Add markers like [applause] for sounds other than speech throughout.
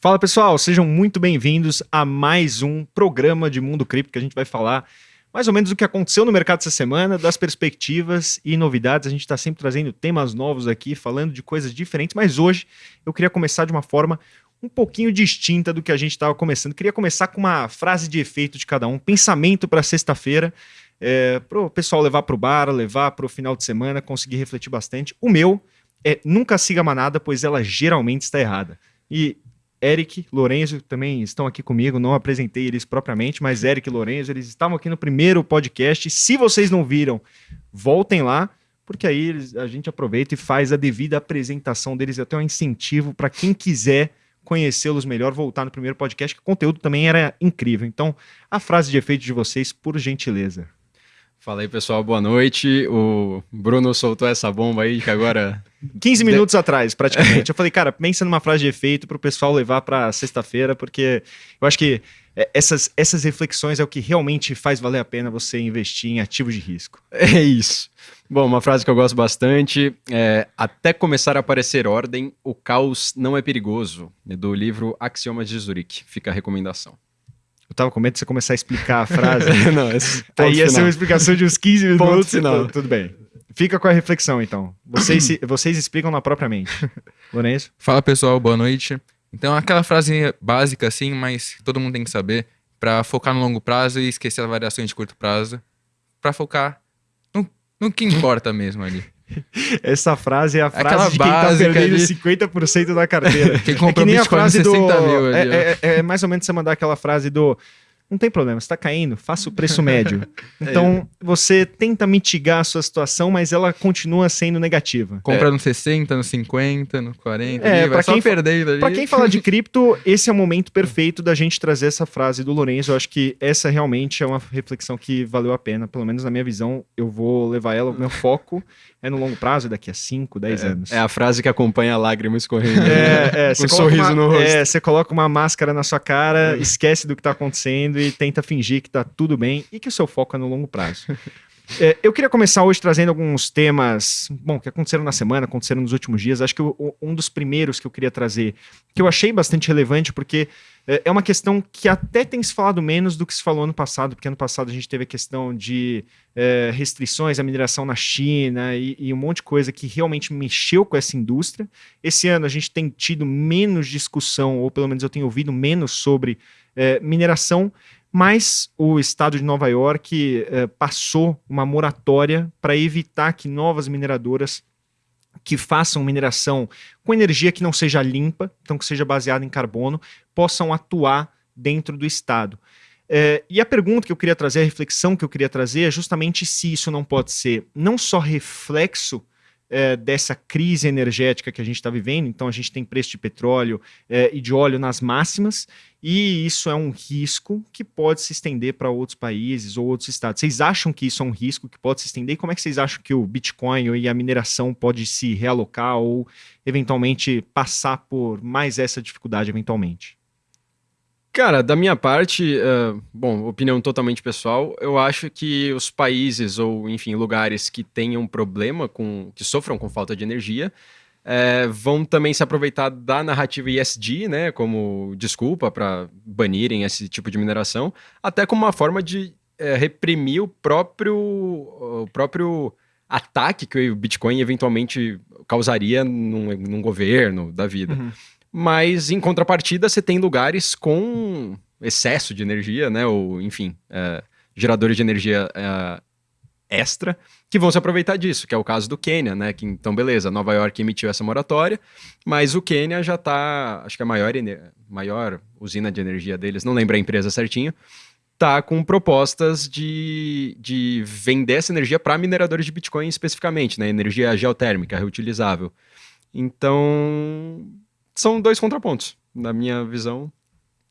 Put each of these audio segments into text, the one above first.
Fala pessoal, sejam muito bem-vindos a mais um programa de Mundo Cripto que a gente vai falar mais ou menos o que aconteceu no mercado essa semana, das perspectivas e novidades. A gente está sempre trazendo temas novos aqui, falando de coisas diferentes, mas hoje eu queria começar de uma forma um pouquinho distinta do que a gente estava começando. Queria começar com uma frase de efeito de cada um, pensamento para sexta-feira, é, para o pessoal levar para o bar, levar para o final de semana, conseguir refletir bastante. O meu é nunca siga a manada, pois ela geralmente está errada. E Eric, Lorenzo também estão aqui comigo, não apresentei eles propriamente, mas Eric e Lorenzo, eles estavam aqui no primeiro podcast. Se vocês não viram, voltem lá, porque aí a gente aproveita e faz a devida apresentação deles, até um incentivo para quem quiser conhecê-los melhor, voltar no primeiro podcast, que o conteúdo também era incrível. Então, a frase de efeito de vocês, por gentileza. Fala aí, pessoal, boa noite. O Bruno soltou essa bomba aí que agora. 15 minutos de... atrás, praticamente. [laughs] eu falei, cara, pensa numa frase de efeito para o pessoal levar para sexta-feira, porque eu acho que é, essas, essas reflexões é o que realmente faz valer a pena você investir em ativos de risco. É isso. Bom, uma frase que eu gosto bastante é: Até começar a aparecer ordem, o caos não é perigoso, do livro Axiomas de Zurique. Fica a recomendação. Eu tava com medo de você começar a explicar a frase. [laughs] não, esse Aí ia final. ser uma explicação de uns 15 minutos. Ponto final. Tudo bem. Fica com a reflexão, então. Vocês, vocês explicam na própria mente. [laughs] Lourenço? Fala, pessoal. Boa noite. Então, aquela frase básica, assim, mas todo mundo tem que saber, para focar no longo prazo e esquecer as variações de curto prazo, para focar no, no que importa mesmo ali. [laughs] Essa frase é a frase Aquela de quem tá perdendo ali... 50% da carteira. [laughs] Quem comprou é que nem a frase do... mil. Ali, é, é, é, mais ou menos você mandar aquela frase do não tem problema, está caindo, faça o preço médio. [laughs] Então, você tenta mitigar a sua situação, mas ela continua sendo negativa. Compra é. no 60, no 50, no 40, é, para quem perdendo Para quem fala de [laughs] cripto, esse é o momento perfeito da gente trazer essa frase do Lourenço. Eu acho que essa realmente é uma reflexão que valeu a pena, pelo menos na minha visão, eu vou levar ela, o meu foco é no longo prazo, daqui a 5, 10 é, anos. É a frase que acompanha a lágrima escorrendo. É, é, [laughs] com um sorriso uma, no rosto. É, você coloca uma máscara na sua cara, é. esquece do que está acontecendo e tenta fingir que está tudo bem e que o seu foco é no longo prazo. [laughs] É, eu queria começar hoje trazendo alguns temas, bom, que aconteceram na semana, aconteceram nos últimos dias. Acho que o, um dos primeiros que eu queria trazer, que eu achei bastante relevante, porque é, é uma questão que até tem se falado menos do que se falou ano passado, porque ano passado a gente teve a questão de é, restrições à mineração na China e, e, um monte de coisa que realmente mexeu com essa indústria. Esse ano a gente tem tido menos discussão, ou pelo menos eu tenho ouvido menos sobre é, mineração, mas o estado de Nova York é, passou uma moratória para evitar que novas mineradoras que façam mineração com energia que não seja limpa, então que seja baseada em carbono, possam atuar dentro do Estado. É, e a pergunta que eu queria trazer, a reflexão que eu queria trazer é justamente se isso não pode ser não só reflexo é, dessa crise energética que a gente está vivendo, então a gente tem preço de petróleo é, e de óleo nas máximas, e isso é um risco que pode se estender para outros países ou outros estados. Vocês acham que isso é um risco que pode se estender? E como é que vocês acham que o Bitcoin e a mineração pode se realocar ou eventualmente passar por mais essa dificuldade eventualmente? Cara, da minha parte, uh, bom, opinião totalmente pessoal, eu acho que os países ou, enfim, lugares que tenham problema com, que sofram com falta de energia, é, vão também se aproveitar da narrativa ESG, né, como desculpa para banirem esse tipo de mineração, até como uma forma de é, reprimir o próprio, o próprio ataque que o Bitcoin eventualmente causaria num, num governo da vida. Uhum. Mas, em contrapartida, você tem lugares com excesso de energia, né? Ou, enfim, é, geradores de energia é, extra, que vão se aproveitar disso, que é o caso do Quênia, né? Que, então, beleza, Nova York emitiu essa moratória, mas o Quênia já está, acho que a maior, maior usina de energia deles, não lembro a empresa certinho, tá com propostas de, de vender essa energia para mineradores de Bitcoin especificamente, né? Energia geotérmica, reutilizável. Então, são dois contrapontos, na minha visão.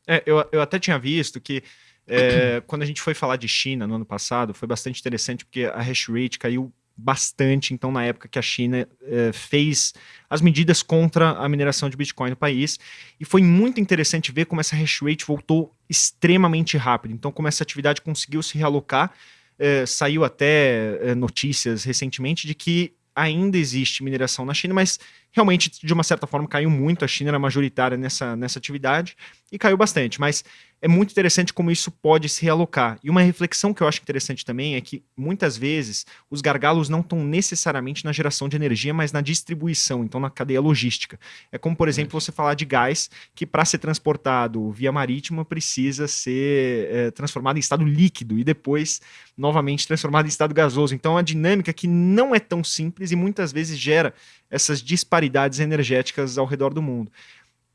É, eu, eu até tinha visto que é, [clears throat] quando a gente foi falar de China no ano passado, foi bastante interessante porque a hash rate caiu bastante, então, na época que a China é, fez as medidas contra a mineração de Bitcoin no país. E foi muito interessante ver como essa hash rate voltou extremamente rápido. Então, como essa atividade conseguiu se realocar é, saiu até é, notícias recentemente de que ainda existe mineração na China, mas realmente, de uma certa forma, caiu muito. A China era majoritária nessa, nessa atividade e caiu bastante. Mas é muito interessante como isso pode se realocar. E uma reflexão que eu acho interessante também é que muitas vezes os gargalos não estão necessariamente na geração de energia, mas na distribuição, então na cadeia logística. É como, por exemplo, você falar de gás que para ser transportado via marítima precisa ser é, transformado em estado líquido e depois novamente transformado em estado gasoso. Então, é uma dinâmica que não é tão simples e muitas vezes gera essas disparidades energéticas ao redor do mundo.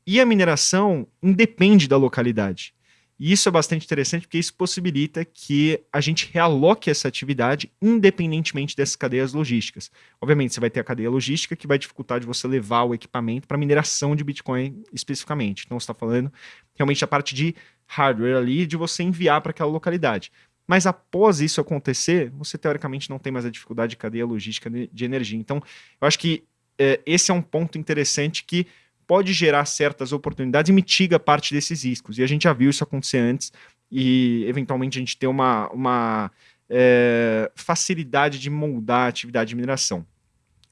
E a mineração independe da localidade. E isso é bastante interessante porque isso possibilita que a gente realoque essa atividade independentemente dessas cadeias logísticas. Obviamente, você vai ter a cadeia logística que vai dificultar de você levar o equipamento para mineração de Bitcoin especificamente. Então, você está falando realmente a parte de hardware ali, de você enviar para aquela localidade. Mas após isso acontecer, você teoricamente não tem mais a dificuldade de cadeia logística de energia. Então, eu acho que é, esse é um ponto interessante que pode gerar certas oportunidades e mitiga parte desses riscos. E a gente já viu isso acontecer antes e, eventualmente, a gente ter uma, uma é, facilidade de moldar a atividade de mineração.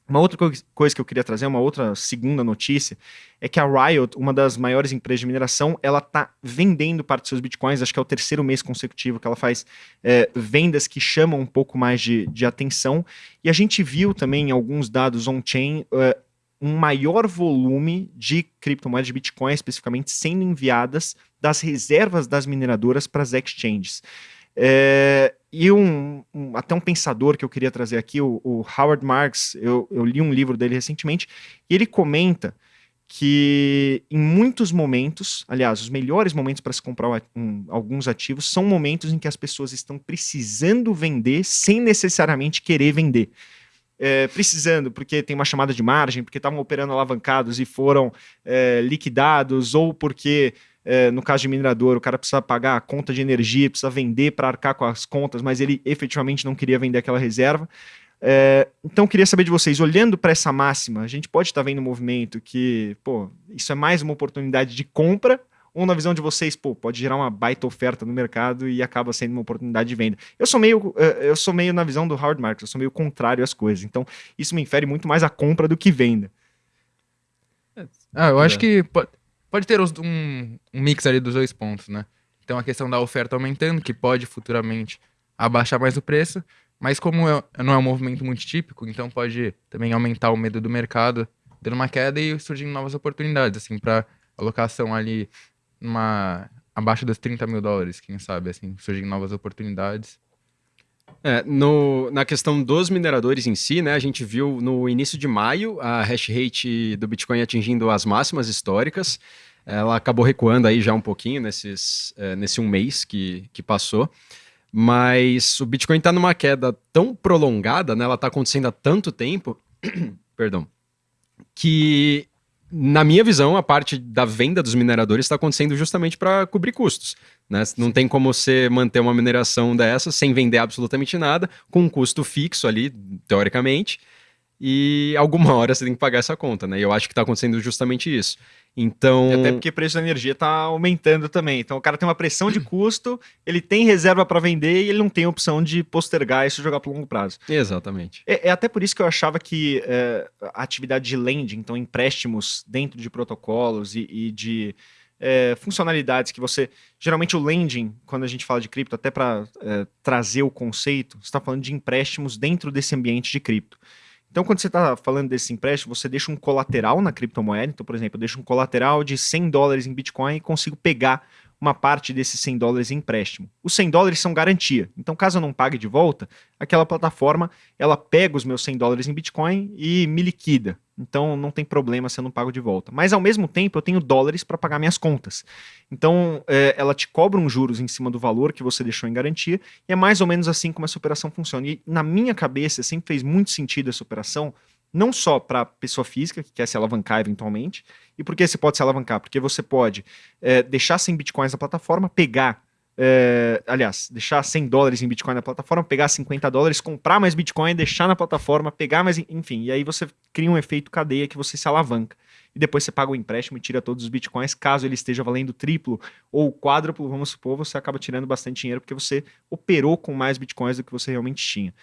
Uma outra coisa que eu queria trazer, uma outra segunda notícia, é que a Riot, uma das maiores empresas de mineração, ela está vendendo parte dos seus bitcoins, acho que é o terceiro mês consecutivo que ela faz é, vendas que chamam um pouco mais de, de atenção. E a gente viu também alguns dados on-chain é, um maior volume de criptomoedas de Bitcoin, especificamente, sendo enviadas das reservas das mineradoras para as exchanges. É, e um, um, até um pensador que eu queria trazer aqui, o, o Howard Marks, eu, eu, li um livro dele recentemente, e ele comenta que em muitos momentos, aliás, os melhores momentos para se comprar um, alguns ativos são momentos em que as pessoas estão precisando vender sem necessariamente querer vender é, precisando, porque tem uma chamada de margem, porque estavam operando alavancados e foram é, liquidados, ou porque, é, no caso de minerador, o cara precisa pagar a conta de energia, precisa vender para arcar com as contas, mas ele efetivamente não queria vender aquela reserva. É, então, queria saber de vocês, olhando para essa máxima, a gente pode estar tá vendo um movimento que, pô, isso é mais uma oportunidade de compra ou na visão de vocês, pô, pode gerar uma baita oferta no mercado e acaba sendo uma oportunidade de venda. Eu sou meio, eh, eu sou meio na visão do Howard Marks, eu sou meio contrário às coisas. Então, isso me infere muito mais a compra do que venda. Ah, eu acho é. que pode, pode ter um, um mix ali dos dois pontos, né? Então, a questão da oferta aumentando, que pode futuramente abaixar mais o preço, mas como é, não é um movimento muito típico, então pode também aumentar o medo do mercado, dando uma queda e surgindo novas oportunidades, assim, para alocação ali uma abaixo dos 30 mil dólares, quem sabe, assim, surgem novas oportunidades. É, no, na questão dos mineradores em si, né, a gente viu no início de maio a hash rate do Bitcoin atingindo as máximas históricas. Ela acabou recuando aí já um pouquinho nesses, é, nesse um mês que, que passou. Mas o Bitcoin está numa queda tão prolongada, né, ela está acontecendo há tanto tempo, [clears throat] perdão, que na minha visão, a parte da venda dos mineradores está acontecendo justamente para cobrir custos. Né? Não tem como você manter uma mineração dessa sem vender absolutamente nada, com um custo fixo ali, teoricamente, e alguma hora você tem que pagar essa conta, né? E eu acho que está acontecendo justamente isso. Então. E até porque o preço da energia está aumentando também. Então o cara tem uma pressão de custo, ele tem reserva para vender e ele não tem opção de postergar isso e jogar para longo prazo. Exatamente. É, é, até por isso que eu achava que é, a atividade de lending, então empréstimos dentro de protocolos e, e de é, funcionalidades que você. Geralmente o lending, quando a gente fala de cripto, até para é, trazer o conceito, você está falando de empréstimos dentro desse ambiente de cripto. Então, quando você está falando desse empréstimo, você deixa um colateral na criptomoeda. Então, por exemplo, eu deixo um colateral de 100 dólares em Bitcoin e consigo pegar uma parte desses 100 dólares em empréstimo. Os 100 dólares são garantia. Então, caso eu não pague de volta, aquela plataforma ela pega os meus 100 dólares em Bitcoin e me liquida. Então, não tem problema se eu não pago de volta. Mas, ao mesmo tempo, eu tenho dólares para pagar minhas contas. Então, é, ela te cobra uns juros em cima do valor que você deixou em garantia. E é mais ou menos assim como essa operação funciona. E, na minha cabeça, sempre fez muito sentido essa operação não só para pessoa física que quer se alavancar eventualmente, e por que você pode se alavancar? Porque você pode é, deixar 100 bitcoins na plataforma, pegar, é, aliás, deixar 100 dólares em bitcoin na plataforma, pegar 50 dólares, comprar mais bitcoin, deixar na plataforma, pegar mais, enfim, e aí você cria um efeito cadeia que você se alavanca. e depois você paga o empréstimo e tira todos os bitcoins. Caso ele esteja valendo triplo ou quádruplo, vamos supor, você acaba tirando bastante dinheiro porque você operou com mais bitcoins do que você realmente tinha.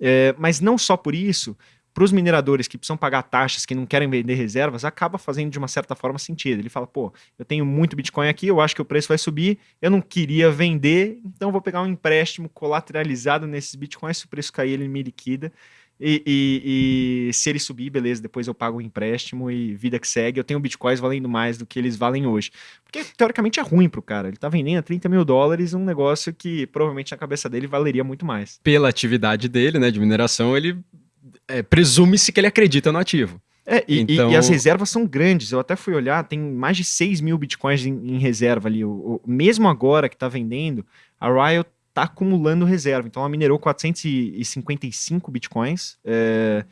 É, mas não só por isso, para os mineradores que precisam pagar taxas, que não querem vender reservas, acaba fazendo de uma certa forma sentido. Ele fala, pô, eu tenho muito Bitcoin aqui, eu acho que o preço vai subir, eu não queria vender, então vou pegar um empréstimo colateralizado nesses Bitcoins, se o preço cair, ele me liquida. E, e, e, se ele subir, beleza, depois eu pago o empréstimo e vida que segue. Eu tenho bitcoins valendo mais do que eles valem hoje. Porque teoricamente é ruim pro cara. Ele tá vendendo a 30 mil dólares um negócio que provavelmente na cabeça dele valeria muito mais. Pela atividade dele, né, de mineração, ele é, presume-se que ele acredita no ativo. É, e, então... e, e, as reservas são grandes. Eu até fui olhar, tem mais de 6 mil bitcoins em, em reserva ali. O, o, mesmo agora que está vendendo, a Riot está acumulando reserva. Então ela minerou 455 bitcoins é,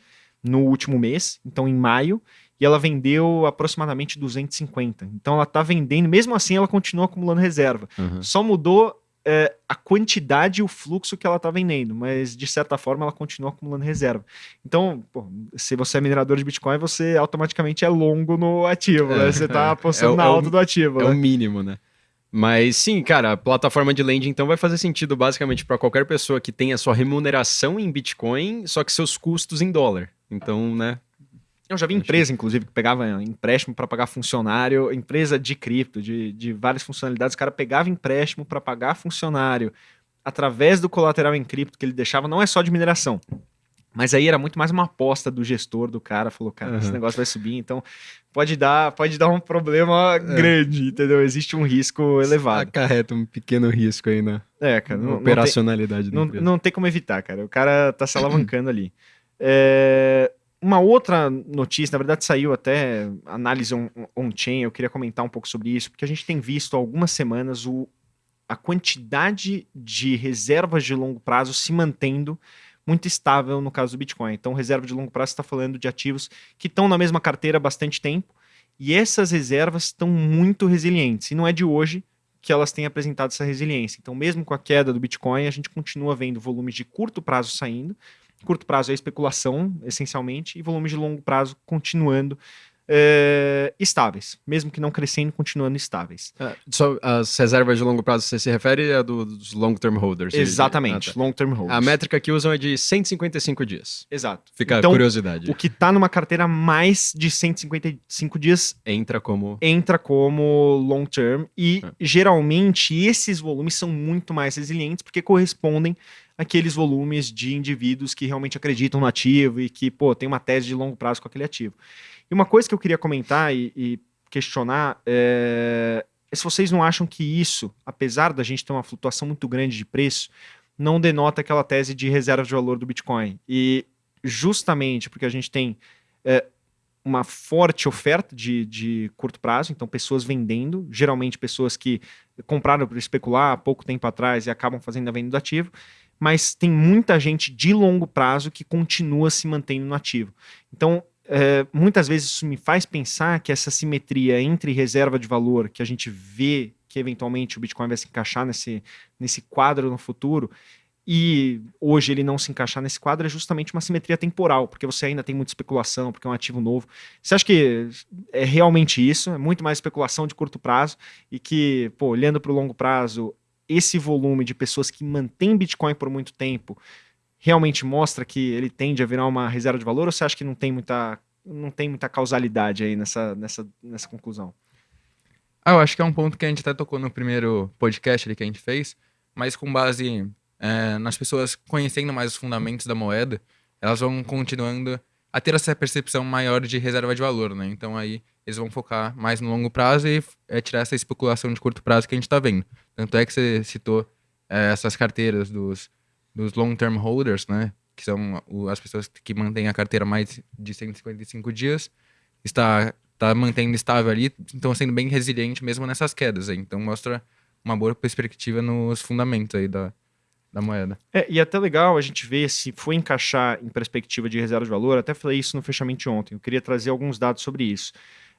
no último mês, então em maio, e ela vendeu aproximadamente 250. Então ela está vendendo, mesmo assim ela continua acumulando reserva. Uhum. Só mudou é, a quantidade e o fluxo que ela está vendendo, mas de certa forma ela continua acumulando reserva. Então, pô, se você é minerador de Bitcoin, você automaticamente é longo no ativo, né? Você está é. apostando é, na alta do ativo. É né? o mínimo, né? Mas sim, cara, a plataforma de lending então vai fazer sentido basicamente para qualquer pessoa que tenha sua remuneração em Bitcoin, só que seus custos em dólar. Então, né, eu já vi empresa, inclusive, que pegava empréstimo para pagar funcionário, empresa de cripto, de, de várias funcionalidades, o cara pegava empréstimo para pagar funcionário através do colateral em cripto que ele deixava, não é só de mineração. Mas aí era muito mais uma aposta do gestor do cara, falou, cara, uhum. esse negócio vai subir, então pode dar, pode dar um problema é. grande, entendeu? Existe um risco elevado. Acarreta um pequeno risco aí na, é, cara, na operacionalidade não tem, não, não, tem como evitar, cara. O cara tá se alavancando ali. É, uma outra notícia, na verdade saiu até análise on-chain, eu queria comentar um pouco sobre isso, porque a gente tem visto há algumas semanas o, a quantidade de reservas de longo prazo se mantendo muito estável no caso do Bitcoin. Então, reserva de longo prazo está falando de ativos que estão na mesma carteira há bastante tempo, e essas reservas estão muito resilientes, e não é de hoje que elas têm apresentado essa resiliência. Então, mesmo com a queda do Bitcoin, a gente continua vendo volumes de curto prazo saindo, Curto prazo é especulação, essencialmente, e volumes de longo prazo continuando é, estáveis, mesmo que não crescendo, continuando estáveis. É, só as reservas de longo prazo você se refere a do, dos long term holders? Exatamente, ah, tá. long term holders. A métrica que usam é de 155 dias. Exato. Fica então, a curiosidade. O que está numa carteira mais de 155 dias entra como entra como long term e é. geralmente esses volumes são muito mais resilientes porque correspondem aqueles volumes de indivíduos que realmente acreditam no ativo e que, pô, tem uma tese de longo prazo com aquele ativo. E uma coisa que eu queria comentar e, e questionar é, é se vocês não acham que isso, apesar da gente ter uma flutuação muito grande de preço, não denota aquela tese de reserva de valor do Bitcoin. E justamente porque a gente tem é, uma forte oferta de, de curto prazo, então pessoas vendendo, geralmente pessoas que compraram para especular há pouco tempo atrás e acabam fazendo a venda do ativo, mas tem muita gente de longo prazo que continua se mantendo no ativo. Então, é, muitas vezes isso me faz pensar que essa simetria entre reserva de valor, que a gente vê que eventualmente o Bitcoin vai se encaixar nesse, nesse quadro no futuro, e hoje ele não se encaixar nesse quadro é justamente uma simetria temporal, porque você ainda tem muita especulação, porque é um ativo novo. Você acha que é realmente isso? É muito mais especulação de curto prazo e que, pô, olhando para o longo prazo, esse volume de pessoas que mantém Bitcoin por muito tempo realmente mostra que ele tende a virar uma reserva de valor ou você acha que não tem muita, não tem muita causalidade aí nessa, nessa, nessa conclusão? Ah, eu acho que é um ponto que a gente até tocou no primeiro podcast ali que a gente fez, mas com base é, nas pessoas conhecendo mais os fundamentos da moeda, elas vão continuando a ter essa percepção maior de reserva de valor, né? Então aí eles vão focar mais no longo prazo e é, tirar essa especulação de curto prazo que a gente está vendo. Tanto é que você citou é, essas carteiras dos, dos long-term holders, né? Que são as pessoas que mantêm a carteira mais de 155 dias, está, está mantendo estável ali, estão sendo bem resiliente mesmo nessas quedas. Aí. Então mostra uma boa perspectiva nos fundamentos aí da, da moeda. É, e é até legal a gente ver se foi encaixar em perspectiva de reserva de valor, até falei isso no fechamento de ontem, eu queria trazer alguns dados sobre isso.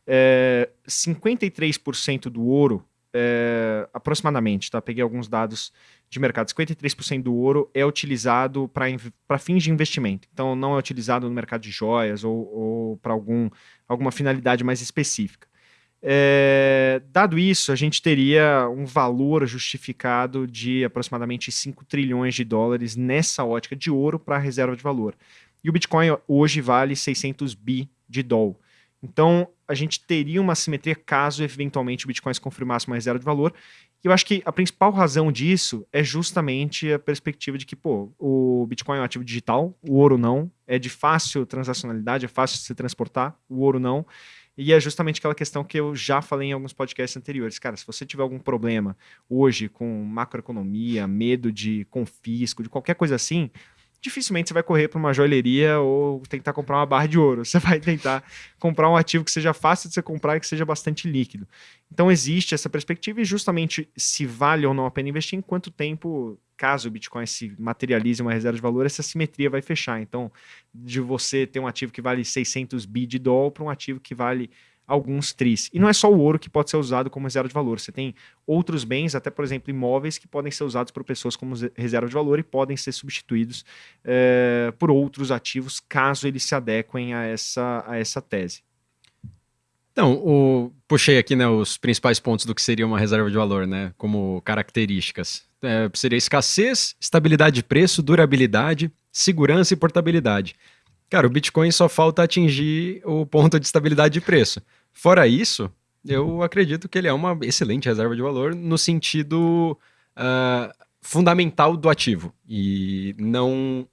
É, 53% do ouro é, aproximadamente, tá? Peguei alguns dados de mercado. 53% do ouro é utilizado para fins de investimento. Então, não é utilizado no mercado de joias ou, ou para algum, alguma finalidade mais específica. É, dado isso, a gente teria um valor justificado de aproximadamente 5 trilhões de dólares nessa ótica de ouro para reserva de valor. E o Bitcoin hoje vale 600 bi de dólar. Então, a gente teria uma simetria caso eventualmente o Bitcoin se confirmasse uma reserva de valor. E eu acho que a principal razão disso é justamente a perspectiva de que, pô, o Bitcoin é um ativo digital, o ouro não, é de fácil transacionalidade, é fácil de se transportar, o ouro não. E é justamente aquela questão que eu já falei em alguns podcasts anteriores. Cara, se você tiver algum problema hoje com macroeconomia, medo de confisco, de qualquer coisa assim, dificilmente você vai correr para uma joalheria ou tentar comprar uma barra de ouro. [laughs] Você vai tentar comprar um ativo que seja fácil de você comprar e que seja bastante líquido. Então existe essa perspectiva e justamente se vale ou não a pena investir, em quanto tempo, caso o Bitcoin se materialize uma reserva de valor, essa simetria vai fechar. Então, de você ter um ativo que vale 600 bi de dólar para um ativo que vale alguns tris. E não é só o ouro que pode ser usado como reserva de valor. Você tem outros bens, até por exemplo imóveis, que podem ser usados por pessoas como reserva de valor e podem ser substituídos é, por outros ativos, caso eles se adequem a essa, a essa tese. Então, o, puxei aqui né, os principais pontos do que seria uma reserva de valor, né, como características. É, seria escassez, estabilidade de preço, durabilidade, segurança e portabilidade. Cara, o Bitcoin só falta atingir o ponto de estabilidade de preço. Fora isso, eu acredito que ele é uma excelente reserva de valor no sentido uh, fundamental do ativo. E não.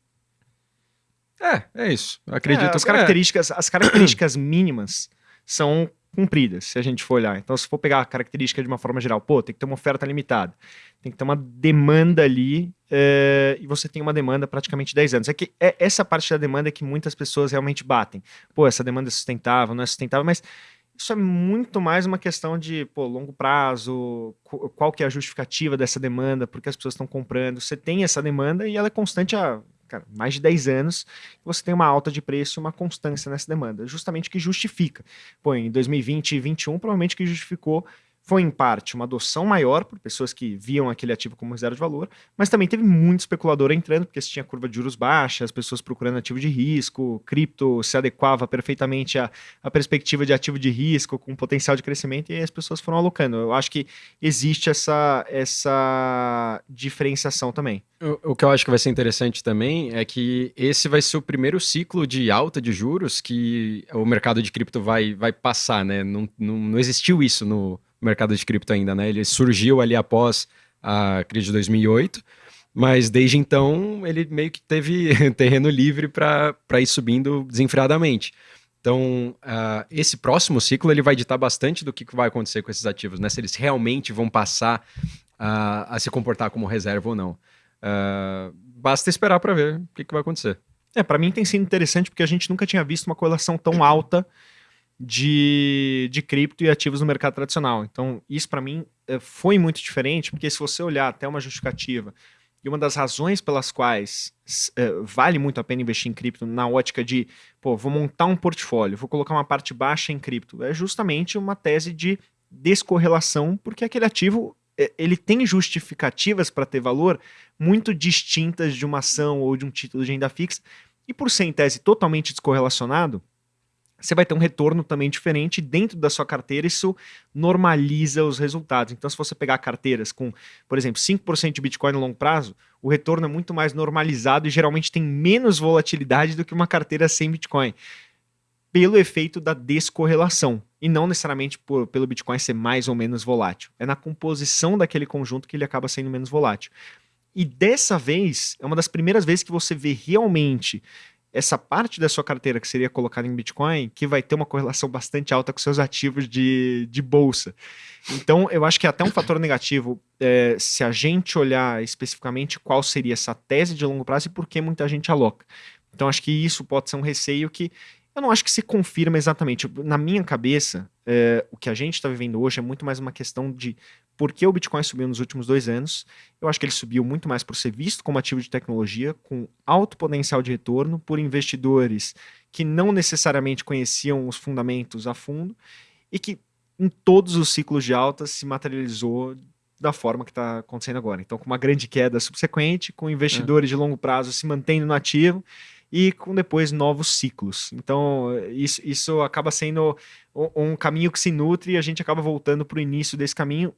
É, é isso. acredito é, as características, é. as características [clears throat] mínimas são cumpridas, se a gente for olhar. Então, se for pegar a característica de uma forma geral, pô, tem que ter uma oferta limitada, tem que ter uma demanda ali, é, e você tem uma demanda praticamente 10 anos. É que é, essa parte da demanda é que muitas pessoas realmente batem. Pô, essa demanda é sustentável, não é sustentável, mas isso é muito mais uma questão de pô, longo prazo, qual que é a justificativa dessa demanda, porque as pessoas estão comprando. Você tem essa demanda e ela é constante há cara, mais de 10 anos, você tem uma alta de preço e uma constância nessa demanda. Justamente que justifica. Pô, em 2020 e 2021, provavelmente que justificou foi em parte uma adoção maior por pessoas que viam aquele ativo como reserva de valor, mas também teve muito especulador entrando, porque se tinha curva de juros baixa, as pessoas procurando ativo de risco, cripto se adequava perfeitamente à, à perspectiva de ativo de risco, com potencial de crescimento, e as pessoas foram alocando. Eu acho que existe essa, essa diferenciação também. O, o que eu acho que vai ser interessante também é que esse vai ser o primeiro ciclo de alta de juros que o mercado de cripto vai, vai passar, né? Não, não, não existiu isso no mercado de cripto ainda, né? Ele surgiu ali após a crise de 2008, mas desde então ele meio que teve [laughs] terreno livre para ir subindo desenfreadamente. Então, uh, esse próximo ciclo ele vai ditar bastante do que vai acontecer com esses ativos, né? Se eles realmente vão passar uh, a se comportar como reserva ou não. Uh, basta esperar para ver o que, que vai acontecer. É, para mim tem sido interessante porque a gente nunca tinha visto uma correlação tão alta de, de cripto e ativos no mercado tradicional. Então, isso para mim é, foi muito diferente, porque se você olhar até uma justificativa, e uma das razões pelas quais é, vale muito a pena investir em cripto na ótica de, pô, vou montar um portfólio, vou colocar uma parte baixa em cripto, é justamente uma tese de descorrelação, porque aquele ativo é, ele tem justificativas para ter valor muito distintas de uma ação ou de um título de renda fixa, e por ser em tese totalmente descorrelacionado, você vai ter um retorno também diferente dentro da sua carteira, isso normaliza os resultados. Então, se você pegar carteiras com, por exemplo, 5% de Bitcoin no longo prazo, o retorno é muito mais normalizado e geralmente tem menos volatilidade do que uma carteira sem Bitcoin, pelo efeito da descorrelação, e não necessariamente por, pelo Bitcoin ser mais ou menos volátil. É na composição daquele conjunto que ele acaba sendo menos volátil. E dessa vez, é uma das primeiras vezes que você vê realmente essa parte da sua carteira que seria colocada em Bitcoin, que vai ter uma correlação bastante alta com seus ativos de, de bolsa. Então, eu acho que é até um fator negativo é, se a gente olhar especificamente qual seria essa tese de longo prazo e por que muita gente aloca. Então, acho que isso pode ser um receio que eu não acho que se confirma exatamente. Na minha cabeça, é, o que a gente está vivendo hoje é muito mais uma questão de por que o Bitcoin subiu nos últimos dois anos. Eu acho que ele subiu muito mais por ser visto como ativo de tecnologia, com alto potencial de retorno, por investidores que não necessariamente conheciam os fundamentos a fundo e que em todos os ciclos de alta se materializou da forma que está acontecendo agora. Então, com uma grande queda subsequente, com investidores é. de longo prazo se mantendo no ativo e com depois novos ciclos. Então, isso, isso acaba sendo um caminho que se nutre e a gente acaba voltando para o início desse caminho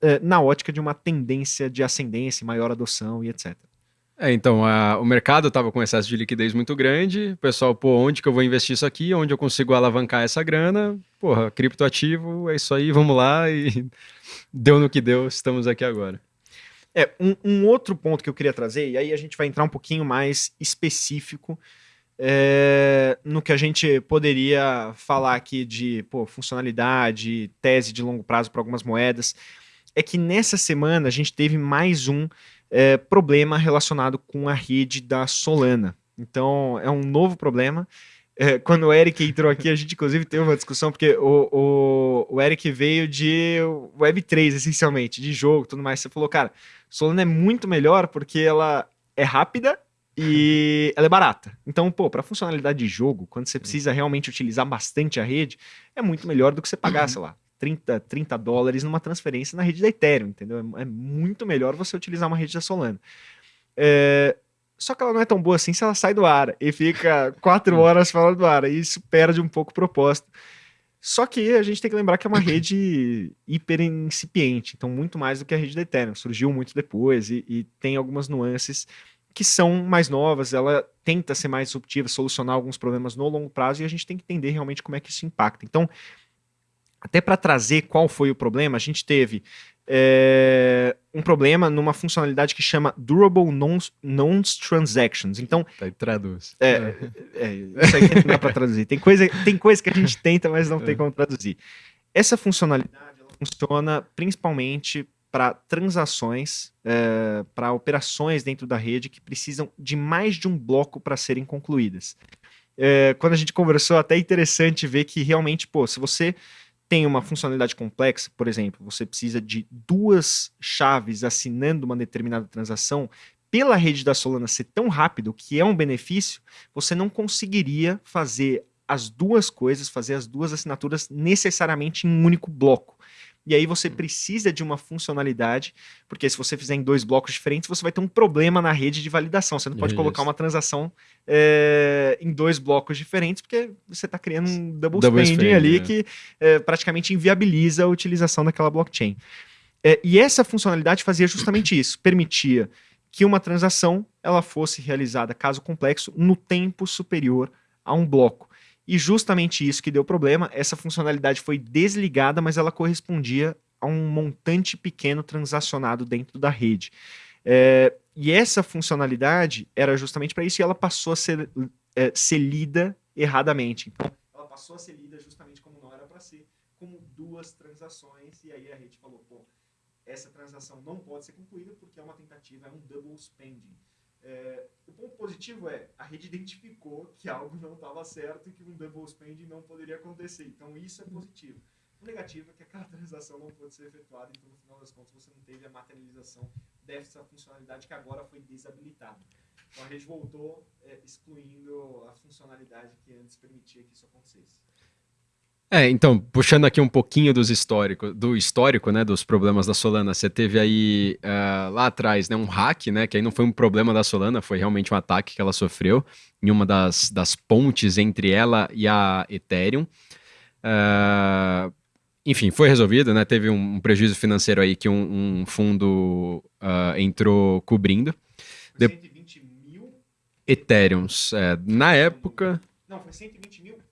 eh, na ótica de uma tendência de ascendência, maior adoção e etc. É, então, a, o mercado estava com excesso de liquidez muito grande, o pessoal, pô, onde que eu vou investir isso aqui, onde eu consigo alavancar essa grana, porra, criptoativo, é isso aí, vamos lá, e [laughs] deu no que deu, estamos aqui agora. É, um, um, outro ponto que eu queria trazer, e aí a gente vai entrar um pouquinho mais específico é, no que a gente poderia falar aqui de pô, funcionalidade, tese de longo prazo para algumas moedas, é que nessa semana a gente teve mais um é, problema relacionado com a rede da Solana. Então, é um novo problema. É, quando o Eric entrou aqui, a gente inclusive teve uma discussão, porque o, o, o Eric veio de Web3, essencialmente, de jogo tudo mais. Você falou, cara, Solana é muito melhor porque ela é rápida e ela é barata. Então, pô, para funcionalidade de jogo, quando você precisa realmente utilizar bastante a rede, é muito melhor do que você pagar, sei lá, 30, 30 dólares numa transferência na rede da Ethereum, entendeu? É, é muito melhor você utilizar uma rede da Solana. É, só que ela não é tão boa assim se ela sai do ar e fica quatro horas fora do ar. E isso perde um pouco o propósito. Só que a gente tem que lembrar que é uma [coughs] rede hiper incipiente, então muito mais do que a rede da Ethereum. Surgiu muito depois e, e tem algumas nuances que são mais novas. Ela tenta ser mais disruptiva, solucionar alguns problemas no longo prazo e a gente tem que entender realmente como é que isso impacta. Então, até para trazer qual foi o problema, a gente teve é, um problema numa funcionalidade que chama Durable Non-Transactions. Então. Tá, traduz. É, é, isso aí que não dá para traduzir. Tem coisa, tem coisa que a gente tenta, mas não tem é. como traduzir. Essa funcionalidade funciona principalmente para transações, é, para operações dentro da rede que precisam de mais de um bloco para serem concluídas. É, quando a gente conversou, até é interessante ver que realmente, pô, se você tem uma funcionalidade complexa, por exemplo, você precisa de duas chaves assinando uma determinada transação, pela rede da Solana ser tão rápido, que é um benefício, você não conseguiria fazer as duas coisas, fazer as duas assinaturas necessariamente em um único bloco. E aí você precisa de uma funcionalidade, porque se você fizer em dois blocos diferentes, você vai ter um problema na rede de validação. Você não pode Isso. colocar uma transação é, em dois blocos diferentes, porque você está criando um double, double spending, spending ali é. que é, praticamente inviabiliza a utilização daquela blockchain. É, e essa funcionalidade fazia justamente [clears throat] isso, permitia que uma transação ela fosse realizada, caso complexo, no tempo superior a um bloco. E justamente isso que deu problema, essa funcionalidade foi desligada, mas ela correspondia a um montante pequeno transacionado dentro da rede. É, e essa funcionalidade era justamente para isso e ela passou a ser, é, ser lida erradamente. Então, ela passou a ser lida justamente como não era para ser, como duas transações, e aí a rede falou, pô, essa transação não pode ser concluída porque é uma tentativa, é um double spending. É, o ponto positivo é a rede identificou que algo não estava certo e que um double spending não poderia acontecer. Então isso é positivo. O negativo é que aquela transação não pode ser efetuada, então no final das contas você não teve a materialização dessa funcionalidade que agora foi desabilitada. Então a rede voltou é, excluindo a funcionalidade que antes permitia que isso acontecesse. É, então, puxando aqui um pouquinho dos históricos, do histórico, né, dos problemas da Solana, você teve aí uh, lá atrás, né, um hack, né, que aí não foi um problema da Solana, foi realmente um ataque que ela sofreu em uma das, das pontes entre ela e a Ethereum. Uh, enfim, foi resolvido, né, teve um, um prejuízo financeiro aí que um, um fundo uh, entrou cobrindo. Foi 120 mil? Ethereums, é, na época... Não, foi 120 mil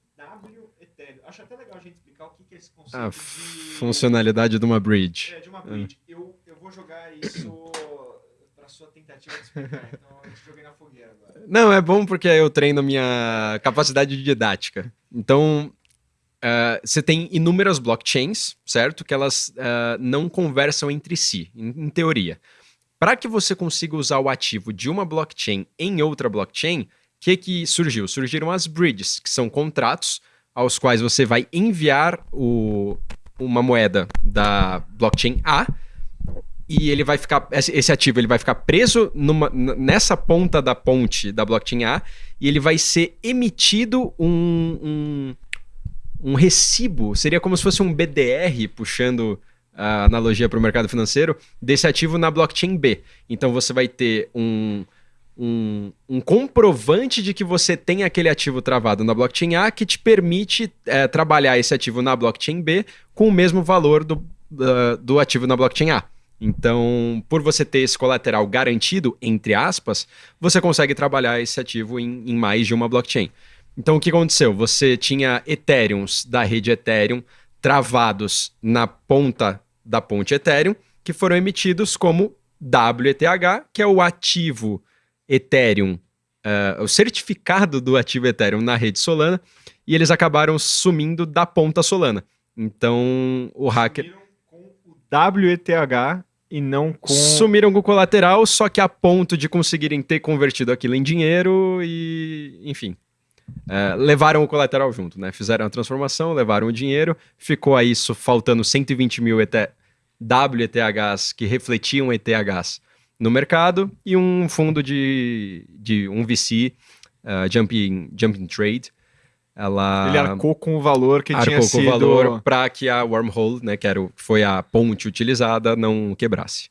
acho até legal a gente explicar o que, que é esse conceito a de... funcionalidade de uma bridge. É, de uma bridge. É. Eu, eu vou jogar isso para sua tentativa de explicar, então eu te joguei na fogueira agora. Não, é bom porque eu treino minha capacidade de didática. Então, Uh, você tem inúmeras blockchains, certo? Que elas uh, não conversam entre si, em, em teoria. Para que você consiga usar o ativo de uma blockchain em outra blockchain, o que, que surgiu? Surgiram as bridges, que são contratos aos quais você vai enviar o, uma moeda da blockchain A e ele vai ficar esse ativo ele vai ficar preso numa, nessa ponta da ponte da blockchain A e ele vai ser emitido um, um, um recibo, seria como se fosse um BDR, puxando a analogia para o mercado financeiro, desse ativo na blockchain B. Então você vai ter um, um, um, comprovante de que você tem aquele ativo travado na blockchain A que te permite é, trabalhar esse ativo na blockchain B com o mesmo valor do, uh, do ativo na blockchain A. Então, por você ter esse colateral garantido, entre aspas, você consegue trabalhar esse ativo em, em mais de uma blockchain. Então, o que aconteceu? Você tinha Ethereums da rede Ethereum travados na ponta da ponte Ethereum, que foram emitidos como WETH, que é o ativo Ethereum, uh, o certificado do ativo Ethereum na rede Solana, e eles acabaram sumindo da ponta Solana. Então, o hacker. Sumiram com o WETH e não com. Sumiram com o colateral, só que a ponto de conseguirem ter convertido aquilo em dinheiro e. Enfim. É, levaram o colateral junto, né? Fizeram a transformação, levaram o dinheiro, ficou a isso faltando 120 mil ET, WETHs que refletiam ETHs no mercado e um fundo de, de um VC, uh, Jumping, Jumping Trade. Ela Ele arcou com o valor que tinha sido... Arcou com o valor para que a wormhole, né, que era o, foi a ponte utilizada, não quebrasse.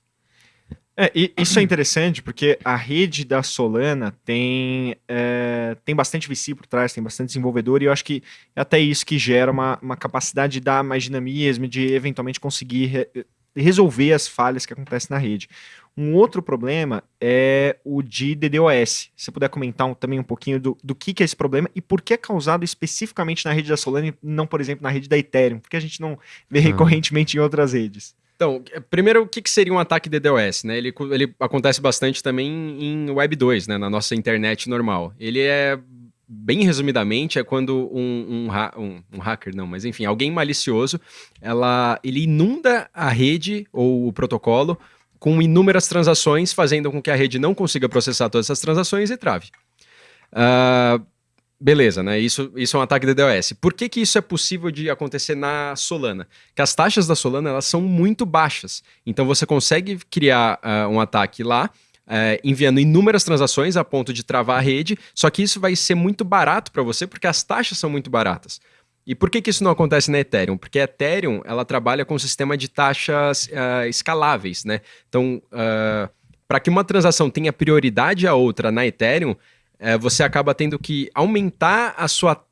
É, isso é interessante porque a rede da Solana tem, é, tem bastante VC por trás, tem bastante desenvolvedor, e eu acho que é até isso que gera uma, uma capacidade de dar mais dinamismo, de eventualmente conseguir re, resolver as falhas que acontecem na rede. Um outro problema é o de DDoS. Se você puder comentar um, também um pouquinho do, do que, que é esse problema e por que é causado especificamente na rede da Solana e não, por exemplo, na rede da Ethereum, porque a gente não vê ah. recorrentemente em outras redes. Então, primeiro, o que, que seria um ataque DDoS? Né? Ele, ele acontece bastante também em Web 2, né? na nossa internet normal. Ele é bem resumidamente, é quando um, um, um, um, hacker, não, mas enfim, alguém malicioso, ela, ele inunda a rede ou o protocolo com inúmeras transações, fazendo com que a rede não consiga processar todas essas transações e trave. Uh, beleza, né? Isso, isso é um ataque DDoS. Por que, que isso é possível de acontecer na Solana? Que as taxas da Solana elas são muito baixas. Então você consegue criar uh, um ataque lá, uh, enviando inúmeras transações a ponto de travar a rede, só que isso vai ser muito barato para você porque as taxas são muito baratas. E por que, que isso não acontece na Ethereum? Porque a Ethereum ela trabalha com um sistema de taxas uh, escaláveis, né? Então, uh, para que uma transação tenha prioridade a outra na Ethereum, uh, você acaba tendo que aumentar a sua